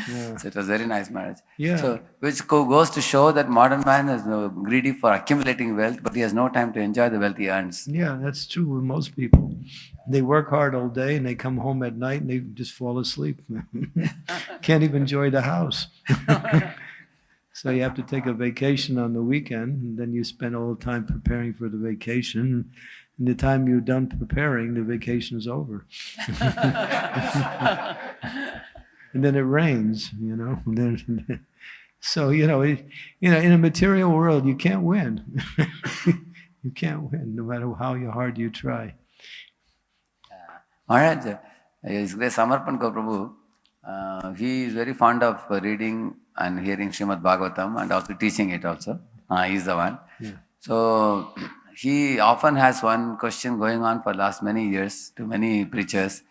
Yeah. so it was very nice marriage. Yeah. So which goes to show that modern man is uh, greedy for accumulating wealth, but he has no time to enjoy the wealth he earns. Yeah, that's true with most people. They work hard all day and they come home at night and they just fall asleep. Can't even enjoy the house. so you have to take a vacation on the weekend and then you spend all the time preparing for the vacation. And the time you're done preparing, the vacation is over. and then it rains, you know. then- so you know, it, you know, in a material world, you can't win. you can't win, no matter how hard you try. Maharaj, uh, His Grace Samarpan Kaur Prabhu, uh, he is very fond of uh, reading and hearing Srimad Bhagavatam and also teaching it also. Uh, he is the one. So he often has one question going on for last many years to many preachers.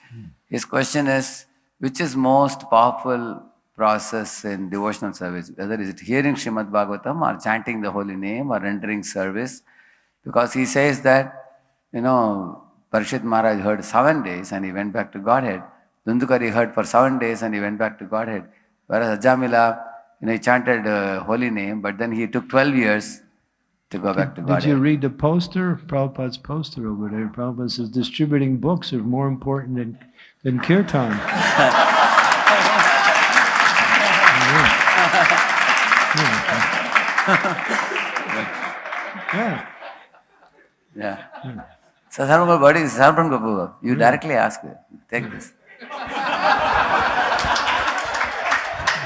His question is, which is most powerful process in devotional service? Whether is it hearing Srimad Bhagavatam or chanting the holy name or rendering service? Because he says that, you know, Parishit Maharaj heard seven days and he went back to Godhead. Dundukari heard for seven days and he went back to Godhead. Whereas Ajamila, you know, he chanted uh, holy name, but then he took 12 years to go back to Did Godhead. Did you read the poster? Prabhupada's poster over there. Prabhupada says distributing books are more important than, than kirtan. yeah. Yeah. So Sarvam what is Sarvam Prabhu? You hmm. directly ask, take this.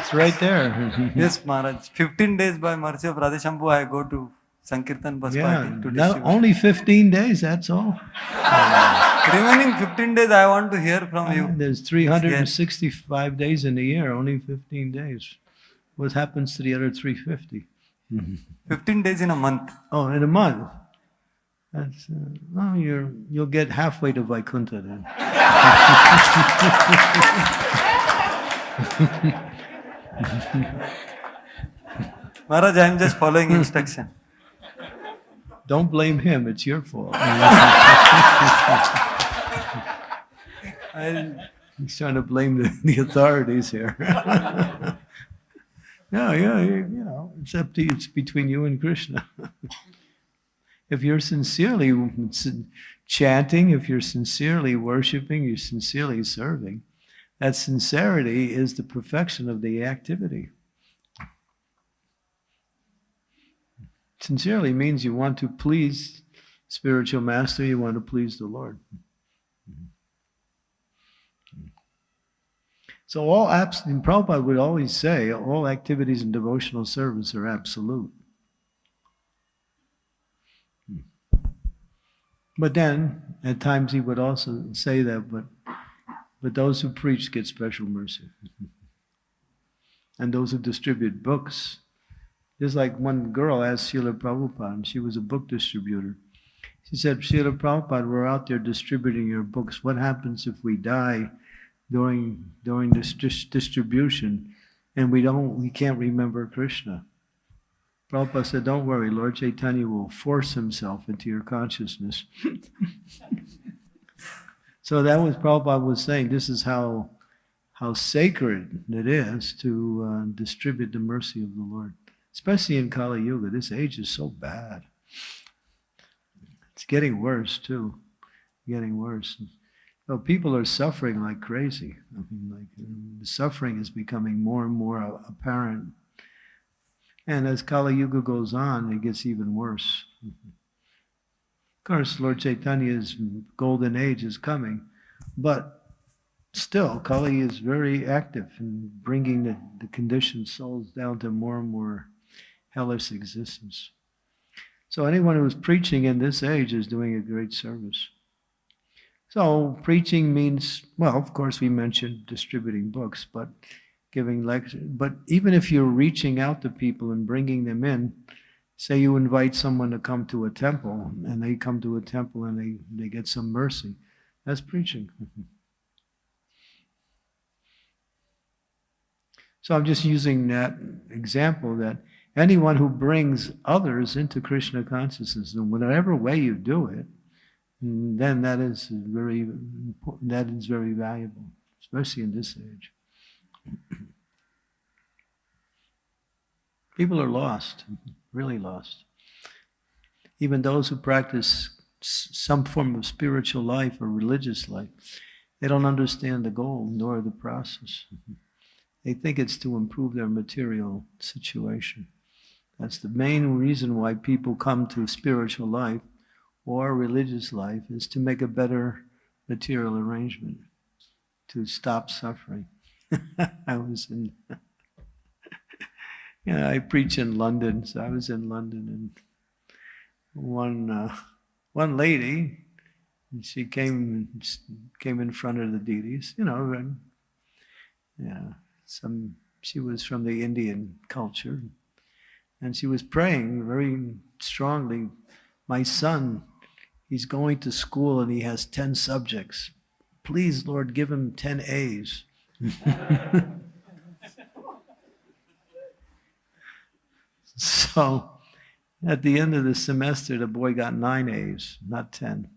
It's right there. Yes, Maharaj. 15 days by mercy of Radheshambhu, I go to Sankirtan bus yeah. party to distribute. only 15 days, that's all. Remaining 15 days, I want to hear from you. There's 365 days in a year, only 15 days. What happens to the other 350? 15 days in a month. Oh, in a month. That's, uh, well, you're, you'll get halfway to Vaikuntha then. Maharaj, I am just following instruction. Don't blame him, it's your fault. He's trying to blame the, the authorities here. no, yeah, you, you know, it's up to you. It's between you and Krishna. if you're sincerely chanting, if you're sincerely worshiping, you're sincerely serving, that sincerity is the perfection of the activity. Sincerely means you want to please spiritual master, you want to please the Lord. So all apps, and Prabhupada would always say, all activities in devotional service are absolute. But then, at times he would also say that, but, but those who preach get special mercy. and those who distribute books, just like one girl asked Srila Prabhupada, and she was a book distributor. She said, Srila Prabhupada, we're out there distributing your books. What happens if we die during during this dis- distribution and we don't we can't remember Krishna? Prabhupada said, Don't worry, Lord Chaitanya will force himself into your consciousness. so that was Prabhupada was saying, this is how how sacred it is to uh, distribute the mercy of the Lord. Especially in Kali Yuga. This age is so bad. It's getting worse too. Getting worse. So people are suffering like crazy. I mean, like the suffering is becoming more and more apparent. And as Kali Yuga goes on, it gets even worse. Of course, Lord Chaitanya's golden age is coming, but still, Kali is very active in bringing the, the conditioned souls down to more and more hellish existence. So anyone who's preaching in this age is doing a great service. So preaching means, well, of course, we mentioned distributing books, but giving lectures. But even if you're reaching out to people and bringing them in, say you invite someone to come to a temple and they come to a temple and they, they get some mercy, that's preaching. So I'm just using that example that anyone who brings others into Krishna consciousness, in whatever way you do it, then that is very important, that is very valuable, especially in this age. People are lost, really lost. Even those who practice some form of spiritual life or religious life, they don't understand the goal nor the process. They think it's to improve their material situation. That's the main reason why people come to spiritual life or religious life is to make a better material arrangement, to stop suffering. I was in, yeah, I preach in London, so I was in London, and one uh, one lady, she came came in front of the deities, you know, and yeah, some she was from the Indian culture, and she was praying very strongly. My son, he's going to school and he has ten subjects. Please, Lord, give him ten A's. so at the end of the semester, the boy got nine A's, not 10.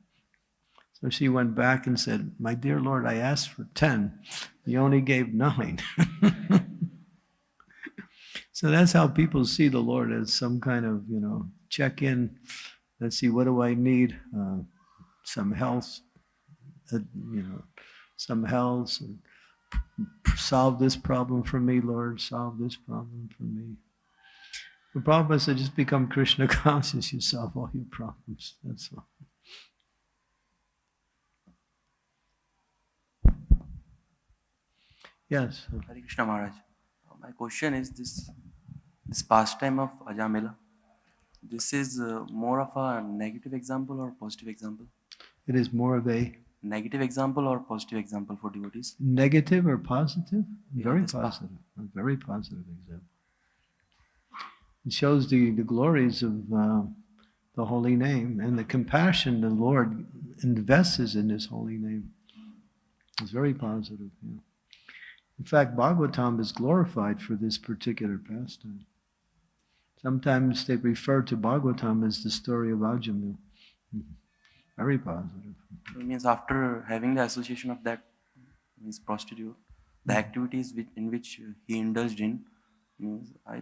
So she went back and said, My dear Lord, I asked for 10. You only gave nine. so that's how people see the Lord as some kind of, you know, check in. Let's see, what do I need? Uh, some health, uh, you know, some health. And solve this problem for me, Lord. Solve this problem for me. The Prabhupada said, just become Krishna conscious, you solve all your problems. That's all. Yes. Hare Krishna Maharaj. My question is this this pastime of Ajamila, this is uh, more of a negative example or positive example? It is more of a Negative example or positive example for devotees? negative or positive? Yeah, Very pa- positive. A very positive example. It shows the, the glories of uh, the holy name and the compassion the Lord invests in his holy name. It's very positive. Yeah. In fact, Bhagavatam is glorified for this particular pastime. Sometimes they refer to Bhagavatam as the story of Ajamil. Hmm. Very positive. It means after having the association of that means prostitute, the activities which, in which he indulged in means I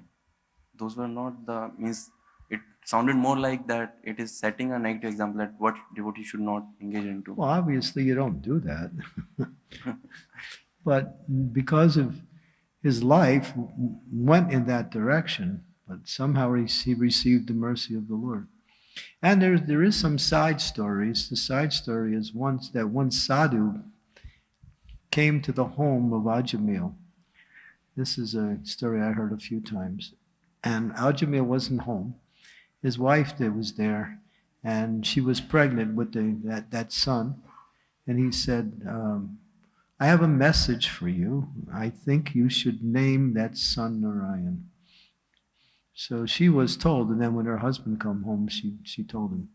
those were not the means it sounded more like that it is setting a negative example that what devotee should not engage into. Well, obviously, you don't do that. but because of his life went in that direction, but somehow he received the mercy of the Lord. And there, there is some side stories. The side story is once that one sadhu came to the home of Ajamil. This is a story I heard a few times. And Ajamil wasn't home. His wife was there, and she was pregnant with the, that, that son. And he said, um, I have a message for you. I think you should name that son Narayan. So she was told, and then when her husband come home, she, she told him.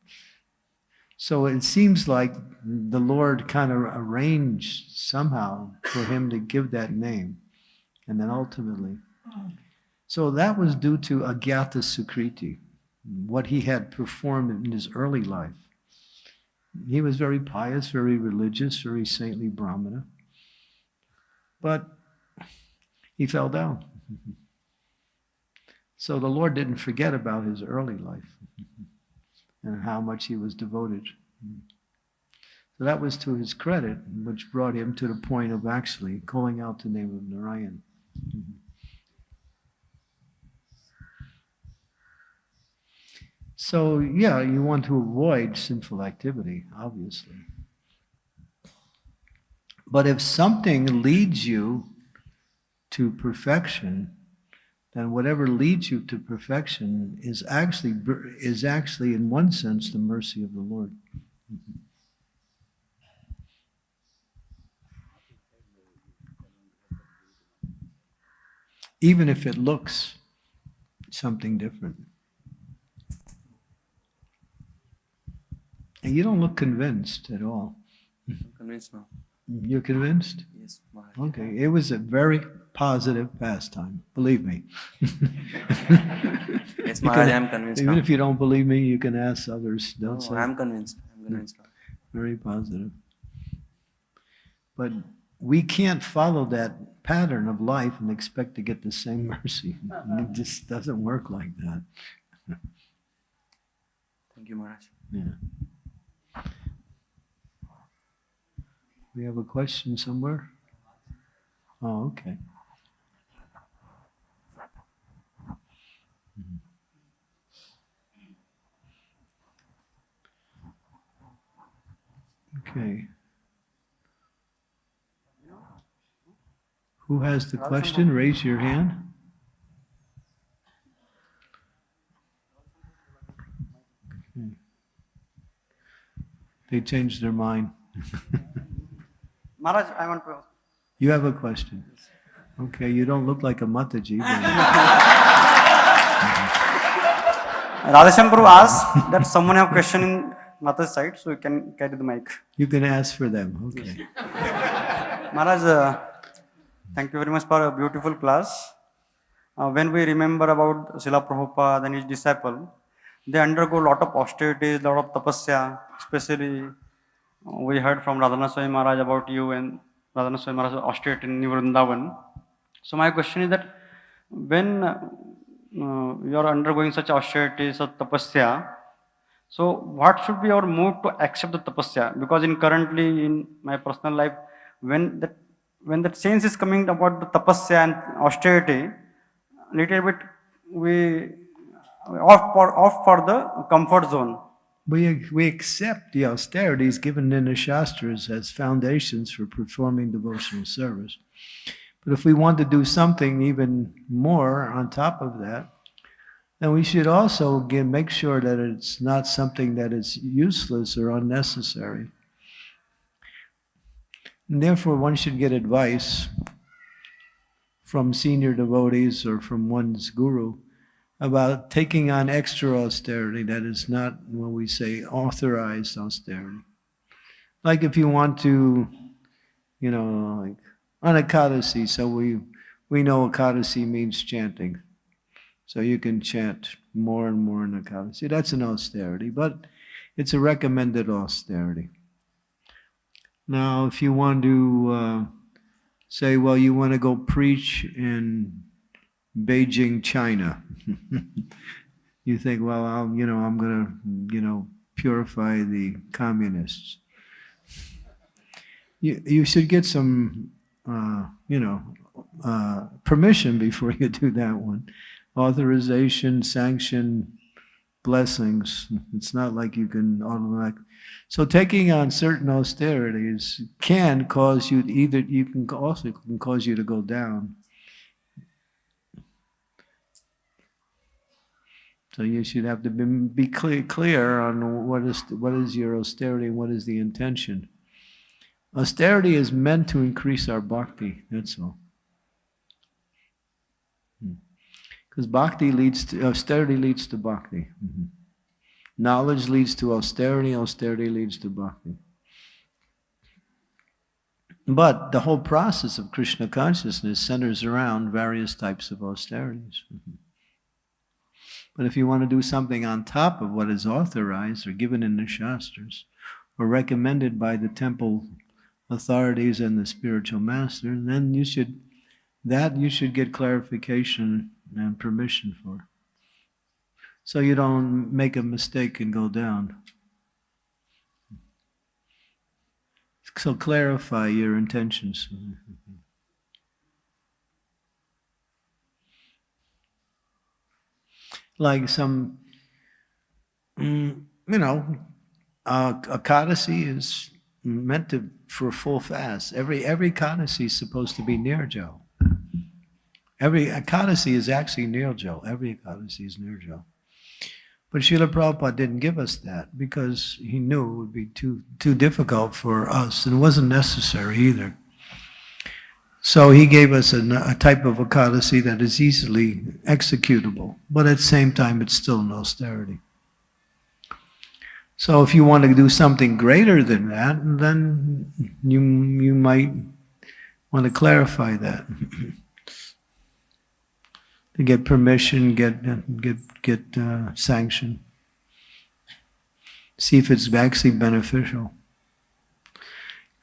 So it seems like the Lord kind of arranged somehow for him to give that name. And then ultimately. So that was due to Agyata Sukriti, what he had performed in his early life. He was very pious, very religious, very saintly Brahmana. But he fell down. So the Lord didn't forget about his early life and how much he was devoted. So that was to his credit, which brought him to the point of actually calling out the name of Narayan. So, yeah, you want to avoid sinful activity, obviously. But if something leads you to perfection, then whatever leads you to perfection is actually is actually in one sense the mercy of the Lord. Mm-hmm. Even if it looks something different. And you don't look convinced at all. I'm convinced now. You're convinced? Yes, Maharaj. Okay, it was a very positive pastime, believe me. Yes, Maharaj, I'm convinced Even now. if you don't believe me, you can ask others. Don't say I'm convinced. I'm convinced now. very positive. But we can't follow that pattern of life and expect to get the same mercy. Uh-huh. It just doesn't work like that. Thank you, Maharaj. Yeah. We have a question somewhere? Oh, okay. Okay. Who has the question? Raise your hand. Okay. They changed their mind. Maharaj, I want to. You have a question? Okay, you don't look like a Mataji. Radhesham Prabhu asked that someone have question in Mata's side, so you can carry the mic. You can ask for them, okay. Maharaj, uh, thank you very much for a beautiful class. Uh, when we remember about Srila Prabhupada and his disciple, they undergo a lot of austerities, lot of tapasya, especially we heard from Radhanath Swami Maharaj about you and Radhanath Swami Maharaj austerity in Vrindavan. So my question is that when uh, you are undergoing such austerities or tapasya, so what should be our mood to accept the tapasya? Because in currently in my personal life, when that when that sense is coming about the tapasya and austerity, little bit we off for off for the comfort zone. We, we accept the austerities given in the Shastras as foundations for performing devotional service. But if we want to do something even more on top of that, then we should also again make sure that it's not something that is useless or unnecessary. And therefore, one should get advice from senior devotees or from one's guru about taking on extra austerity that is not what we say authorized austerity. Like if you want to, you know, like on Ekadasi, so we we know Ekadasi means chanting. So you can chant more and more in Ekadasi. That's an austerity, but it's a recommended austerity. Now, if you want to uh, say, well, you want to go preach in Beijing, China, you think, well, I'll, you know, I'm going to, you know, purify the communists. You, you should get some, uh, you know, uh, permission before you do that one. Authorization, sanction, blessings. It's not like you can automatic. So taking on certain austerities can cause you either you can also can cause you to go down. So you should have to be, be clear clear on what is what is your austerity and what is the intention. Austerity is meant to increase our bhakti. That's all. Because bhakti leads to austerity leads to bhakti. Mm-hmm. Knowledge leads to austerity, austerity leads to bhakti. But the whole process of Krishna consciousness centers around various types of austerities. Mm-hmm. But if you want to do something on top of what is authorized or given in the Shastras or recommended by the temple authorities and the spiritual master, then you should that you should get clarification and permission for. So you don't make a mistake and go down. So clarify your intentions. Like some, mm, you know, uh, Ekadasi is meant to for a full fast. Every every Ekadasi is supposed to be near nirjo. Every Ekadasi is actually Nirjo. Every Ekadasi is Nirjo. But Srila Prabhupada didn't give us that because he knew it would be too, too difficult for us and it wasn't necessary either. So he gave us a, a type of Ekadasi that is easily executable, but at the same time it's still an austerity. So if you want to do something greater than that, then you, you might want to clarify that. to get permission, get get get uh, sanction. See if it's actually beneficial.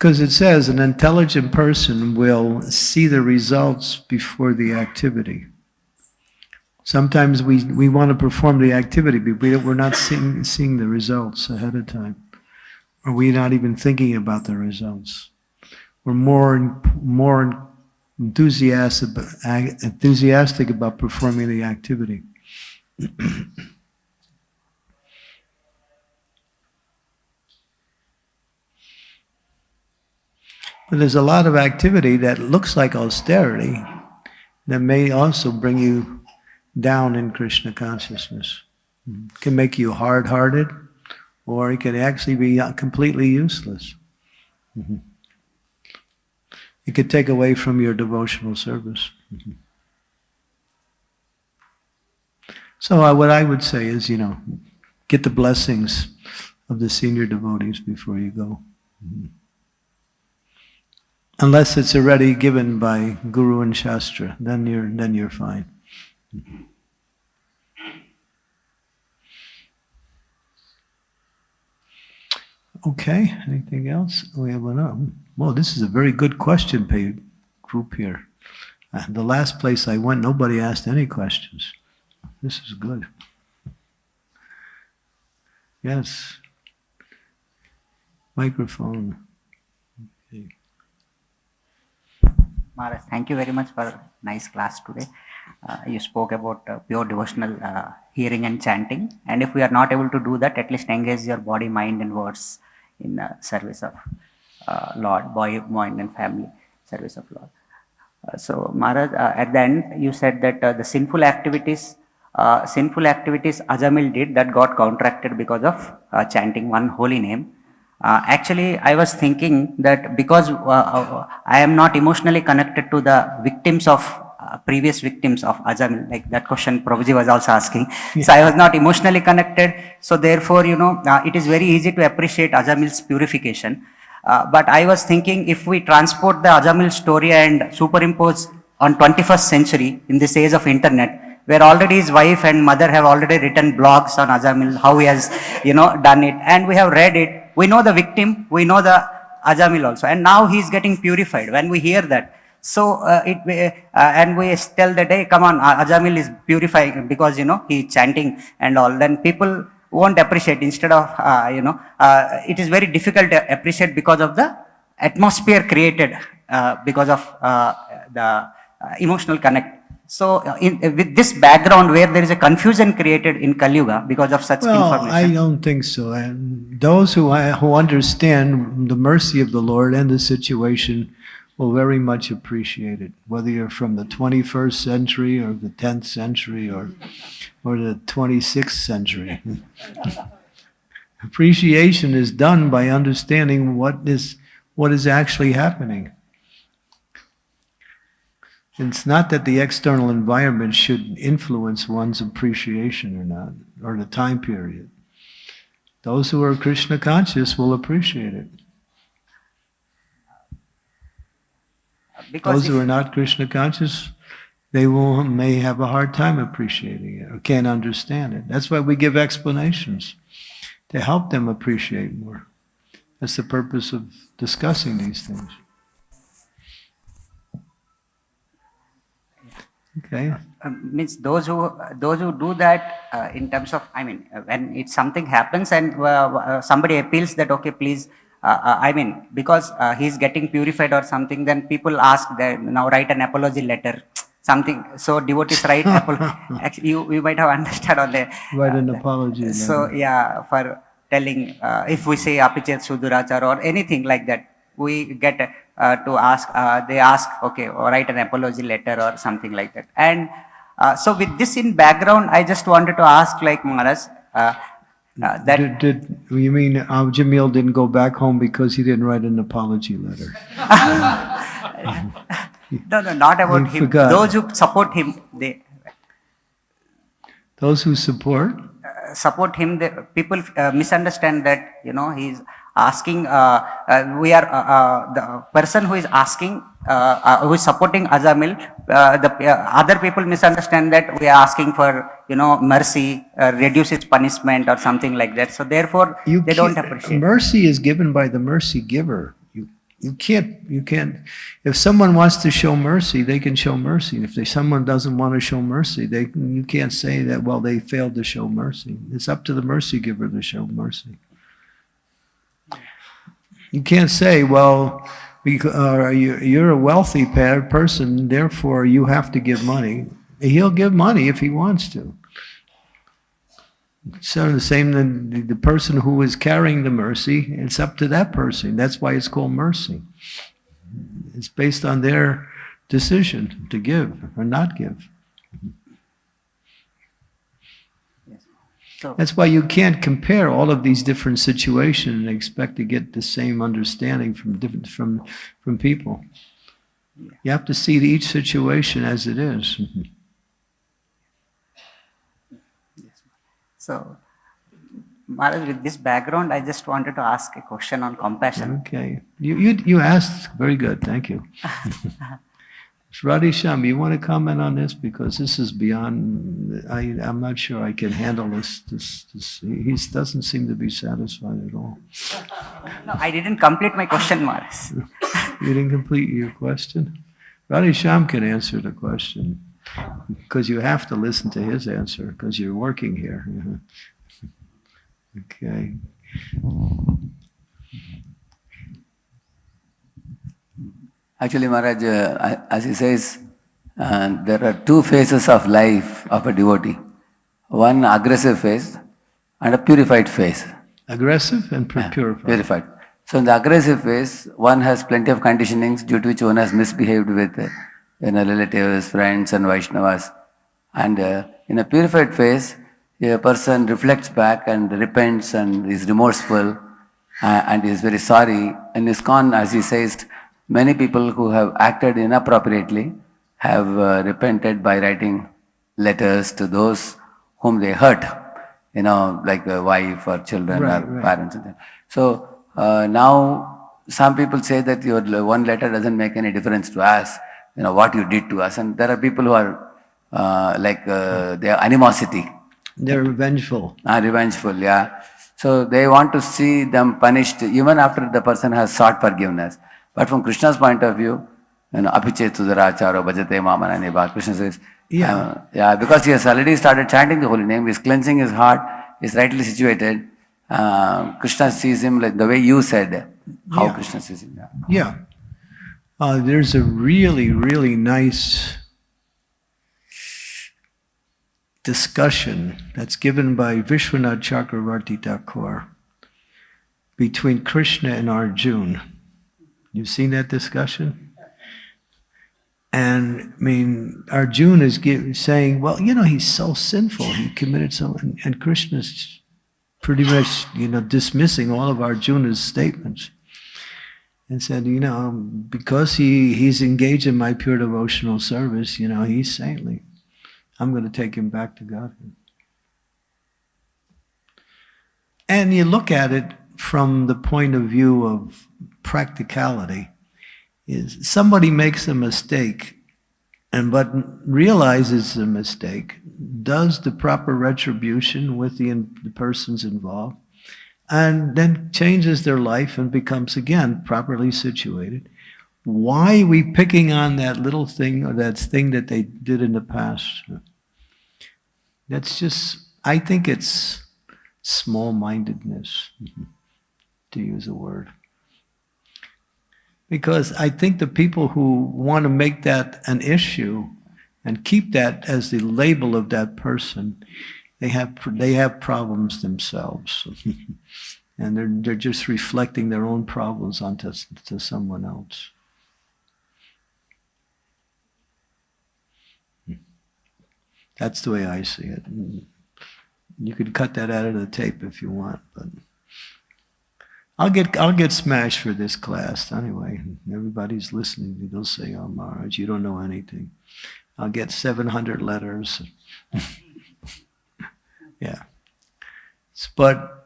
Because it says an intelligent person will see the results before the activity. Sometimes we, we want to perform the activity, but we, we're not seeing, seeing the results ahead of time. Or we're not even thinking about the results. We're more, more enthusiastic, enthusiastic about performing the activity. there's a lot of activity that looks like austerity that may also bring you down in Krishna consciousness. It can make you hard-hearted, or it can actually be completely useless. Mm -hmm. It could take away from your devotional service. Mm-hmm. So uh, what I would say is, you know, get the blessings of the senior devotees before you go. Mm-hmm. Unless it's already given by Guru and Shastra, then you're then you're fine. Okay, anything else? We have one. Well, this is a very good question paid group here. Uh, the last place I went, nobody asked any questions. This is good. Yes. Microphone. Okay. Maharaj, thank you very much for a nice class today. Uh, you spoke about uh, pure devotional uh, hearing and chanting. And if we are not able to do that, at least engage your body, mind, and words in uh, service of uh, Lord, boy, mind and family, service of Lord. Uh, so Maharaj, at the end you said that the sinful activities, sinful activities Ajamil did that got contracted because of chanting one holy name. Uh, actually, I was thinking that because uh, uh, I am not emotionally connected to the victims of uh, previous victims of Ajamil, like that question Prabhuji was also asking. So I was not emotionally connected. So therefore, you know, uh, it is very easy to appreciate Ajamil's purification. Uh, but I was thinking if we transport the Ajamil story and superimpose on 21st century in this age of internet, where already his wife and mother have already written blogs on Ajamil, how he has, you know, done it, and we have read it. We know the victim, we know the Ajamil also, and now he is getting purified. When we hear that, so uh, it uh, and we tell that hey, come on, Ajamil is purifying because you know he chanting and all. Then people won't appreciate. Instead of uh, you know, uh, it is very difficult to appreciate because of the atmosphere created uh, because of uh, the emotional connect. So, uh, in, with this background where there is a confusion created in Kali Yuga because of such Well, I don't think so. And those who, who understand the mercy of the Lord and the situation will very much appreciate it, whether you're from the 21st century or the 10th century or, or the 26th century. Appreciation is done by understanding what is, what is actually happening. It's not that the external environment should influence one's appreciation or not, or the time period. Those who are Krishna conscious will appreciate it. because Those who are not Krishna conscious, they will may have a hard time appreciating it or can't understand it. That's why we give explanations to help them appreciate more. That's the purpose of discussing these things. Okay. um, means those who those who do that uh, in terms of i mean uh, when it something happens and uh, uh, somebody appeals that okay please uh, uh, i mean because uh, he's getting purified or something then people ask that now write an apology letter something so devotees write actually you, you might have understood on the Write an uh, apology so letter. yeah for telling uh, if we say apichet sudurachar or anything like that we get uh, to ask uh, they ask okay or write an apology letter or something like that and uh, so with this in background i just wanted to ask like maharaj uh, uh, that Did, did you mean uh, Jamil didn't go back home because he didn't write an apology letter? no no not about him forgot. those who support him they Those who support? uh, support him the people uh, misunderstand that you know he's asking uh, uh, we are uh, uh, the person who is asking uh, uh, who is supporting Ajamil uh, the uh, other people misunderstand that we are asking for you know mercy uh, reduce its punishment or something like that so therefore You they don't appreciate Mercy is given by the mercy giver. You, you can't, you can't, if someone wants to show mercy, they can show mercy. If they, someone doesn't want to show mercy, they, you can't say that, well, they failed to show mercy. It's up to the mercy giver to show mercy. You can't say, well, uh, you- you're a wealthy person, therefore you have to give money. He'll give money if he wants to. So the same, the person who is carrying the mercy, it's up to that person. That's why it's called mercy. It's based on their decision to give or not give. That's why you can't compare all of these different situations and expect to get the same understanding from different from from people. You have to see each situation as it is. so Maharaj, with this background, I just wanted to ask a question on compassion. Okay. You, you, you asked, very good, thank you. Radhesham, you want to comment on this? Because this is beyond, I, I'm not sure I can handle this, this, this, he doesn't seem to be satisfied at all. No, I didn't complete my question, Maharaj. You didn't complete your question? Radhesham can answer the question, because you have to listen to his answer, because you're working here. Okay. Actually, Maharaj, uh, as he says, uh, there are two phases of life of a devotee. One aggressive phase and a purified phase. Aggressive and pu- purified. Purified. So in the aggressive phase, one has plenty of conditionings due to which one has misbehaved with uh, you know, relatives, friends and Vaishnavas. And uh, in a purified phase, a person reflects back and repents and is remorseful uh, and is very sorry. And ISKCON, as he says, many people who have acted inappropriately have uh, repented by writing letters to those whom they hurt, you know, like a wife or children Right, or right. parents. So uh, now some people say that your one letter doesn't make any difference to us, you know, what you did to us. And there are people who are uh, like, uh, they are animosity. They're revengeful. Ah, revengeful, yeah. So they want to see them punished even after the person has sought forgiveness. But from Krishna's point of view, you know, apiche tudaracharo bhajate mamana neba. Krishna says, Yeah. uh, yeah, because he has already started chanting the holy name, he's cleansing his heart, he's rightly situated. Uh, Krishna sees him like the way you said, how Yeah. Krishna sees him. Yeah. Yeah. Uh, there's a really, really nice discussion that's given by Vishwanath Chakravarti Thakur between Krishna and Arjun. You've seen that discussion? And I mean, Arjun is saying, well, you know, he's so sinful. He committed so, and, and Krishna's pretty much, you know, dismissing all of Arjuna's statements and said, you know, because he, he's engaged in my pure devotional service, you know, he's saintly. I'm going to take him back to Godhead. And you look at it from the point of view of practicality, is somebody makes a mistake and but realizes the mistake, does the proper retribution with the, the persons involved, and then changes their life and becomes again properly situated. Why are we picking on that little thing or that thing that they did in the past? That's just, I think it's small mindedness, to use a word. Because I think the people who want to make that an issue and keep that as the label of that person, they have they have problems themselves, and they're they're just reflecting their own problems onto to someone else. Hmm. That's the way I see it. Hmm. You could cut that out of the tape if you want, but I'll get I'll get smashed for this class anyway. Everybody's listening. They'll say, "Oh, Maharaj, you don't know anything." I'll get 700 letters. yeah. But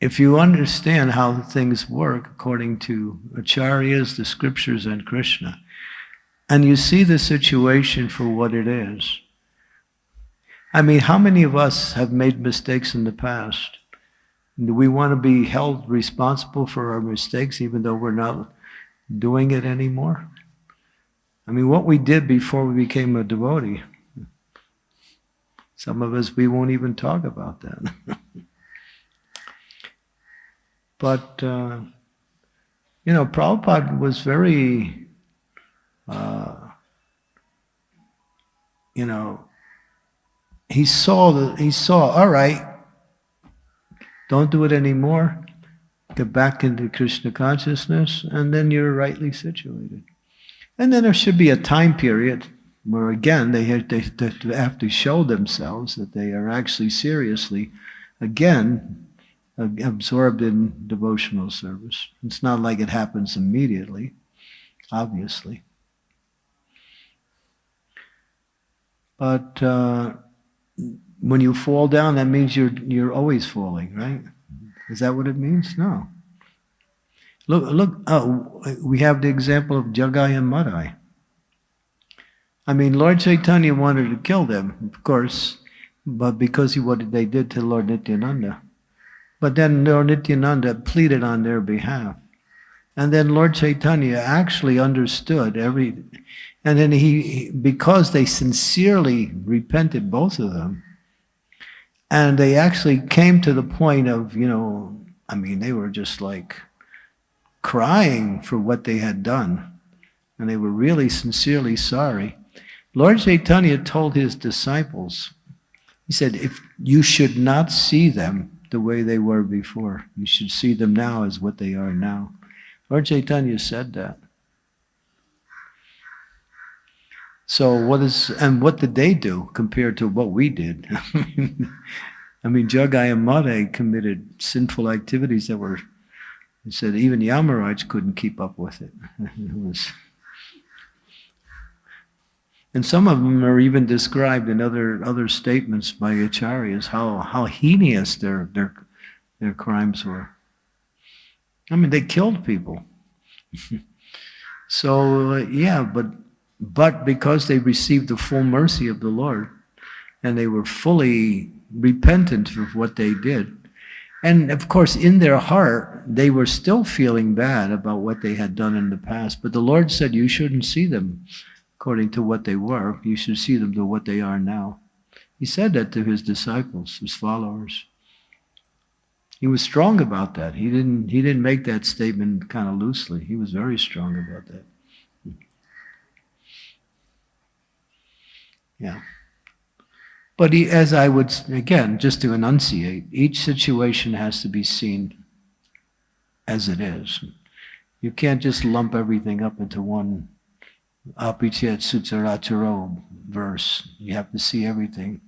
if you understand how things work according to acharyas, the scriptures, and Krishna, and you see the situation for what it is. I mean, how many of us have made mistakes in the past? Do we want to be held responsible for our mistakes even though we're not doing it anymore? I mean, what we did before we became a devotee, some of us, we won't even talk about that. but, uh, you know, Prabhupada was very, uh, you know, he saw the, he saw, all right, don't do it anymore. Get back into Krishna consciousness, and then you're rightly situated. And then there should be a time period where, again, they have, to show themselves that they are actually seriously, again, absorbed in devotional service. It's not like it happens immediately, obviously. But uh, when you fall down, that means you're you're always falling, right? Mm-hmm. Is that what it means? No. Look, look. Oh, we have the example of Jagai and Madai. I mean, Lord Chaitanya wanted to kill them, of course, but because he what they did to Lord Nityananda. But then Lord Nityananda pleaded on their behalf, and then Lord Chaitanya actually understood every, and then he because they sincerely repented, both of them and they actually came to the point of, you know, I mean, they were just like crying for what they had done. And they were really sincerely sorry. Lord Chaitanya told his disciples, he said, if you should not see them the way they were before, you should see them now as what they are now. Lord Chaitanya said that. So what is and what did they do compared to what we did? I mean, Jagai and Madai committed sinful activities that were. He said even the Amorites couldn't keep up with it. It was. And some of them are even described in other, other statements by acharyas, how, how heinous their, their, their crimes were. I mean, they killed people. so, uh, yeah, but, but because they received the full mercy of the Lord and they were fully repentant of what they did, and of course, in their heart, they were still feeling bad about what they had done in the past. But the Lord said, You shouldn't see them according to what they were. You should see them to what they are now. He said that to his disciples, his followers. He was strong about that. He didn't, he didn't make that statement kind of loosely. He was very strong about that. Yeah. But he, as I would, again, just to enunciate, each situation has to be seen as it is. You can't just lump everything up into one apichet sutaraturo verse. You have to see everything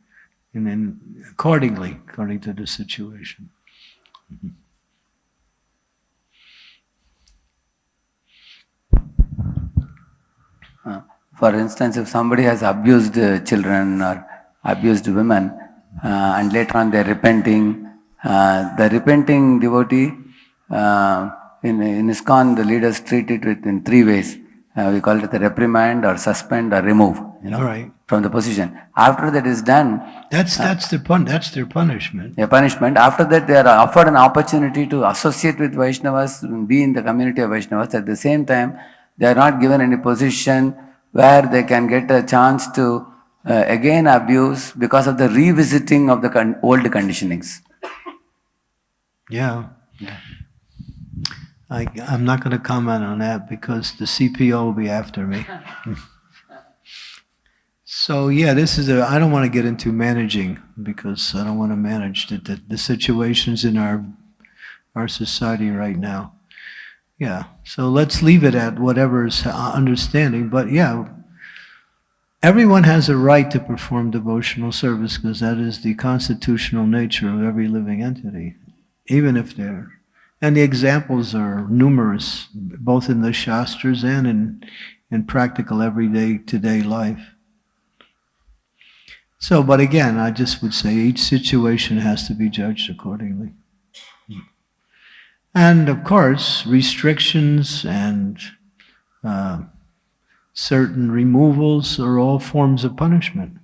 and then accordingly, according to the situation. Uh, for instance, if somebody has abused uh, children or abused women, uh, and later on they're repenting, uh, the repenting devotee, uh, in, in ISKCON, the leaders treat it with in three ways. Uh, we call it the reprimand or suspend or remove, you know, right. from the position. After that is done, That's, that's their pun, that's their punishment. a punishment. After that, they are offered an opportunity to associate with Vaishnavas, be in the community of Vaishnavas. At the same time, they are not given any position where they can get a chance to uh, again abuse because of the revisiting of the con- old conditionings. Yeah. I, I'm not going to comment on that because the CPO will be after me. So yeah, this is a, I don't want to get into managing because I don't want to manage the, the, the situations in our, our society right now. Yeah, so let's leave it at whatever's uh, understanding, but yeah, everyone has a right to perform devotional service because that is the constitutional nature of every living entity, even if they're, and the examples are numerous, both in the Shastras and in, in practical everyday, today life. So, but again, I just would say each situation has to be judged accordingly. And of course, restrictions and uh, certain removals are all forms of punishment.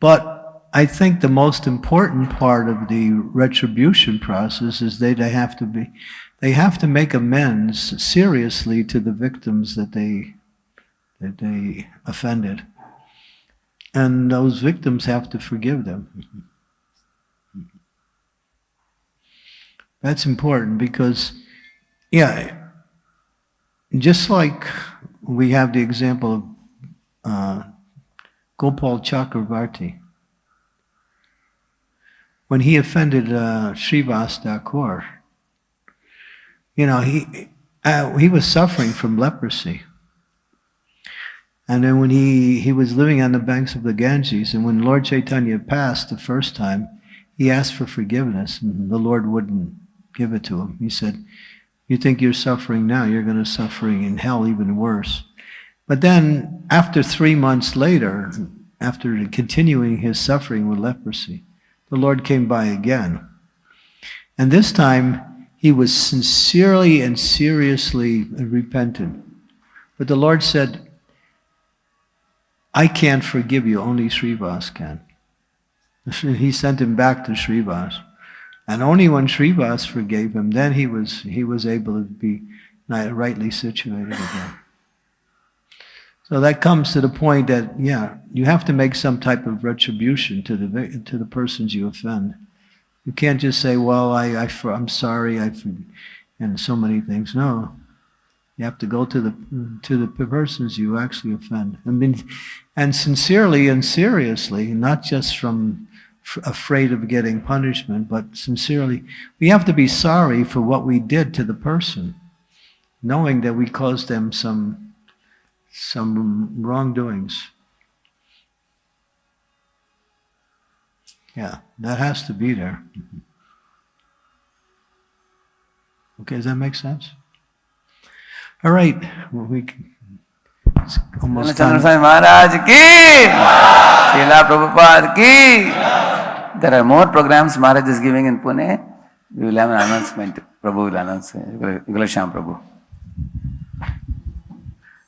But I think the most important part of the retribution process is they, they have to be, they have to make amends seriously to the victims that they, that they offended. And those victims have to forgive them. That's important because, yeah, just like we have the example of uh, Gopal Chakravarti. When he offended uh, Srivas Thakur, you know, he, uh, he was suffering from leprosy. And then when he, he was living on the banks of the Ganges, and when Lord Chaitanya passed the first time, he asked for forgiveness, and the Lord wouldn't give it to him. He said, You think you're suffering now, you're going to suffering in hell even worse. But then, after three months later, after continuing his suffering with leprosy, the Lord came by again. And this time, he was sincerely and seriously repentant. But the Lord said, I can't forgive you, only Srivas can. He sent him back to Srivas. And only when Srivas forgave him, then he was, he was able to be rightly situated again. So that comes to the point that, yeah, you have to make some type of retribution to the, to the persons you offend. You can't just say, well, I, I, I'm sorry, I, and so many things. No, you have to go to the to the persons you actually offend. I mean, and sincerely and seriously, not just from afraid of getting punishment, but sincerely, we have to be sorry for what we did to the person, knowing that we caused them some some wrongdoings. Yeah, that has to be there. Okay, does that make sense? All right, well, we Maharaj ki, Srila Prabhupada ki. There are more programs Maharaj is giving in Pune. We will have an announcement. Prabhu will announce. Gulasham Prabhu.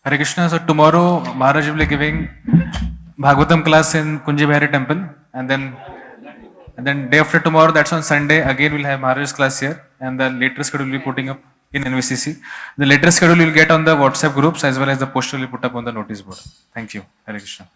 Hare Krishna. So tomorrow Maharaj will be giving Bhagavatam class in Kunji Bihari temple and then and then day after tomorrow that's on Sunday again we'll have Maharaj's class here and the later schedule will be putting up in NVCC. The later schedule you'll get on the WhatsApp groups as well as the poster will be put up on the notice board. Thank you. Hare Krishna.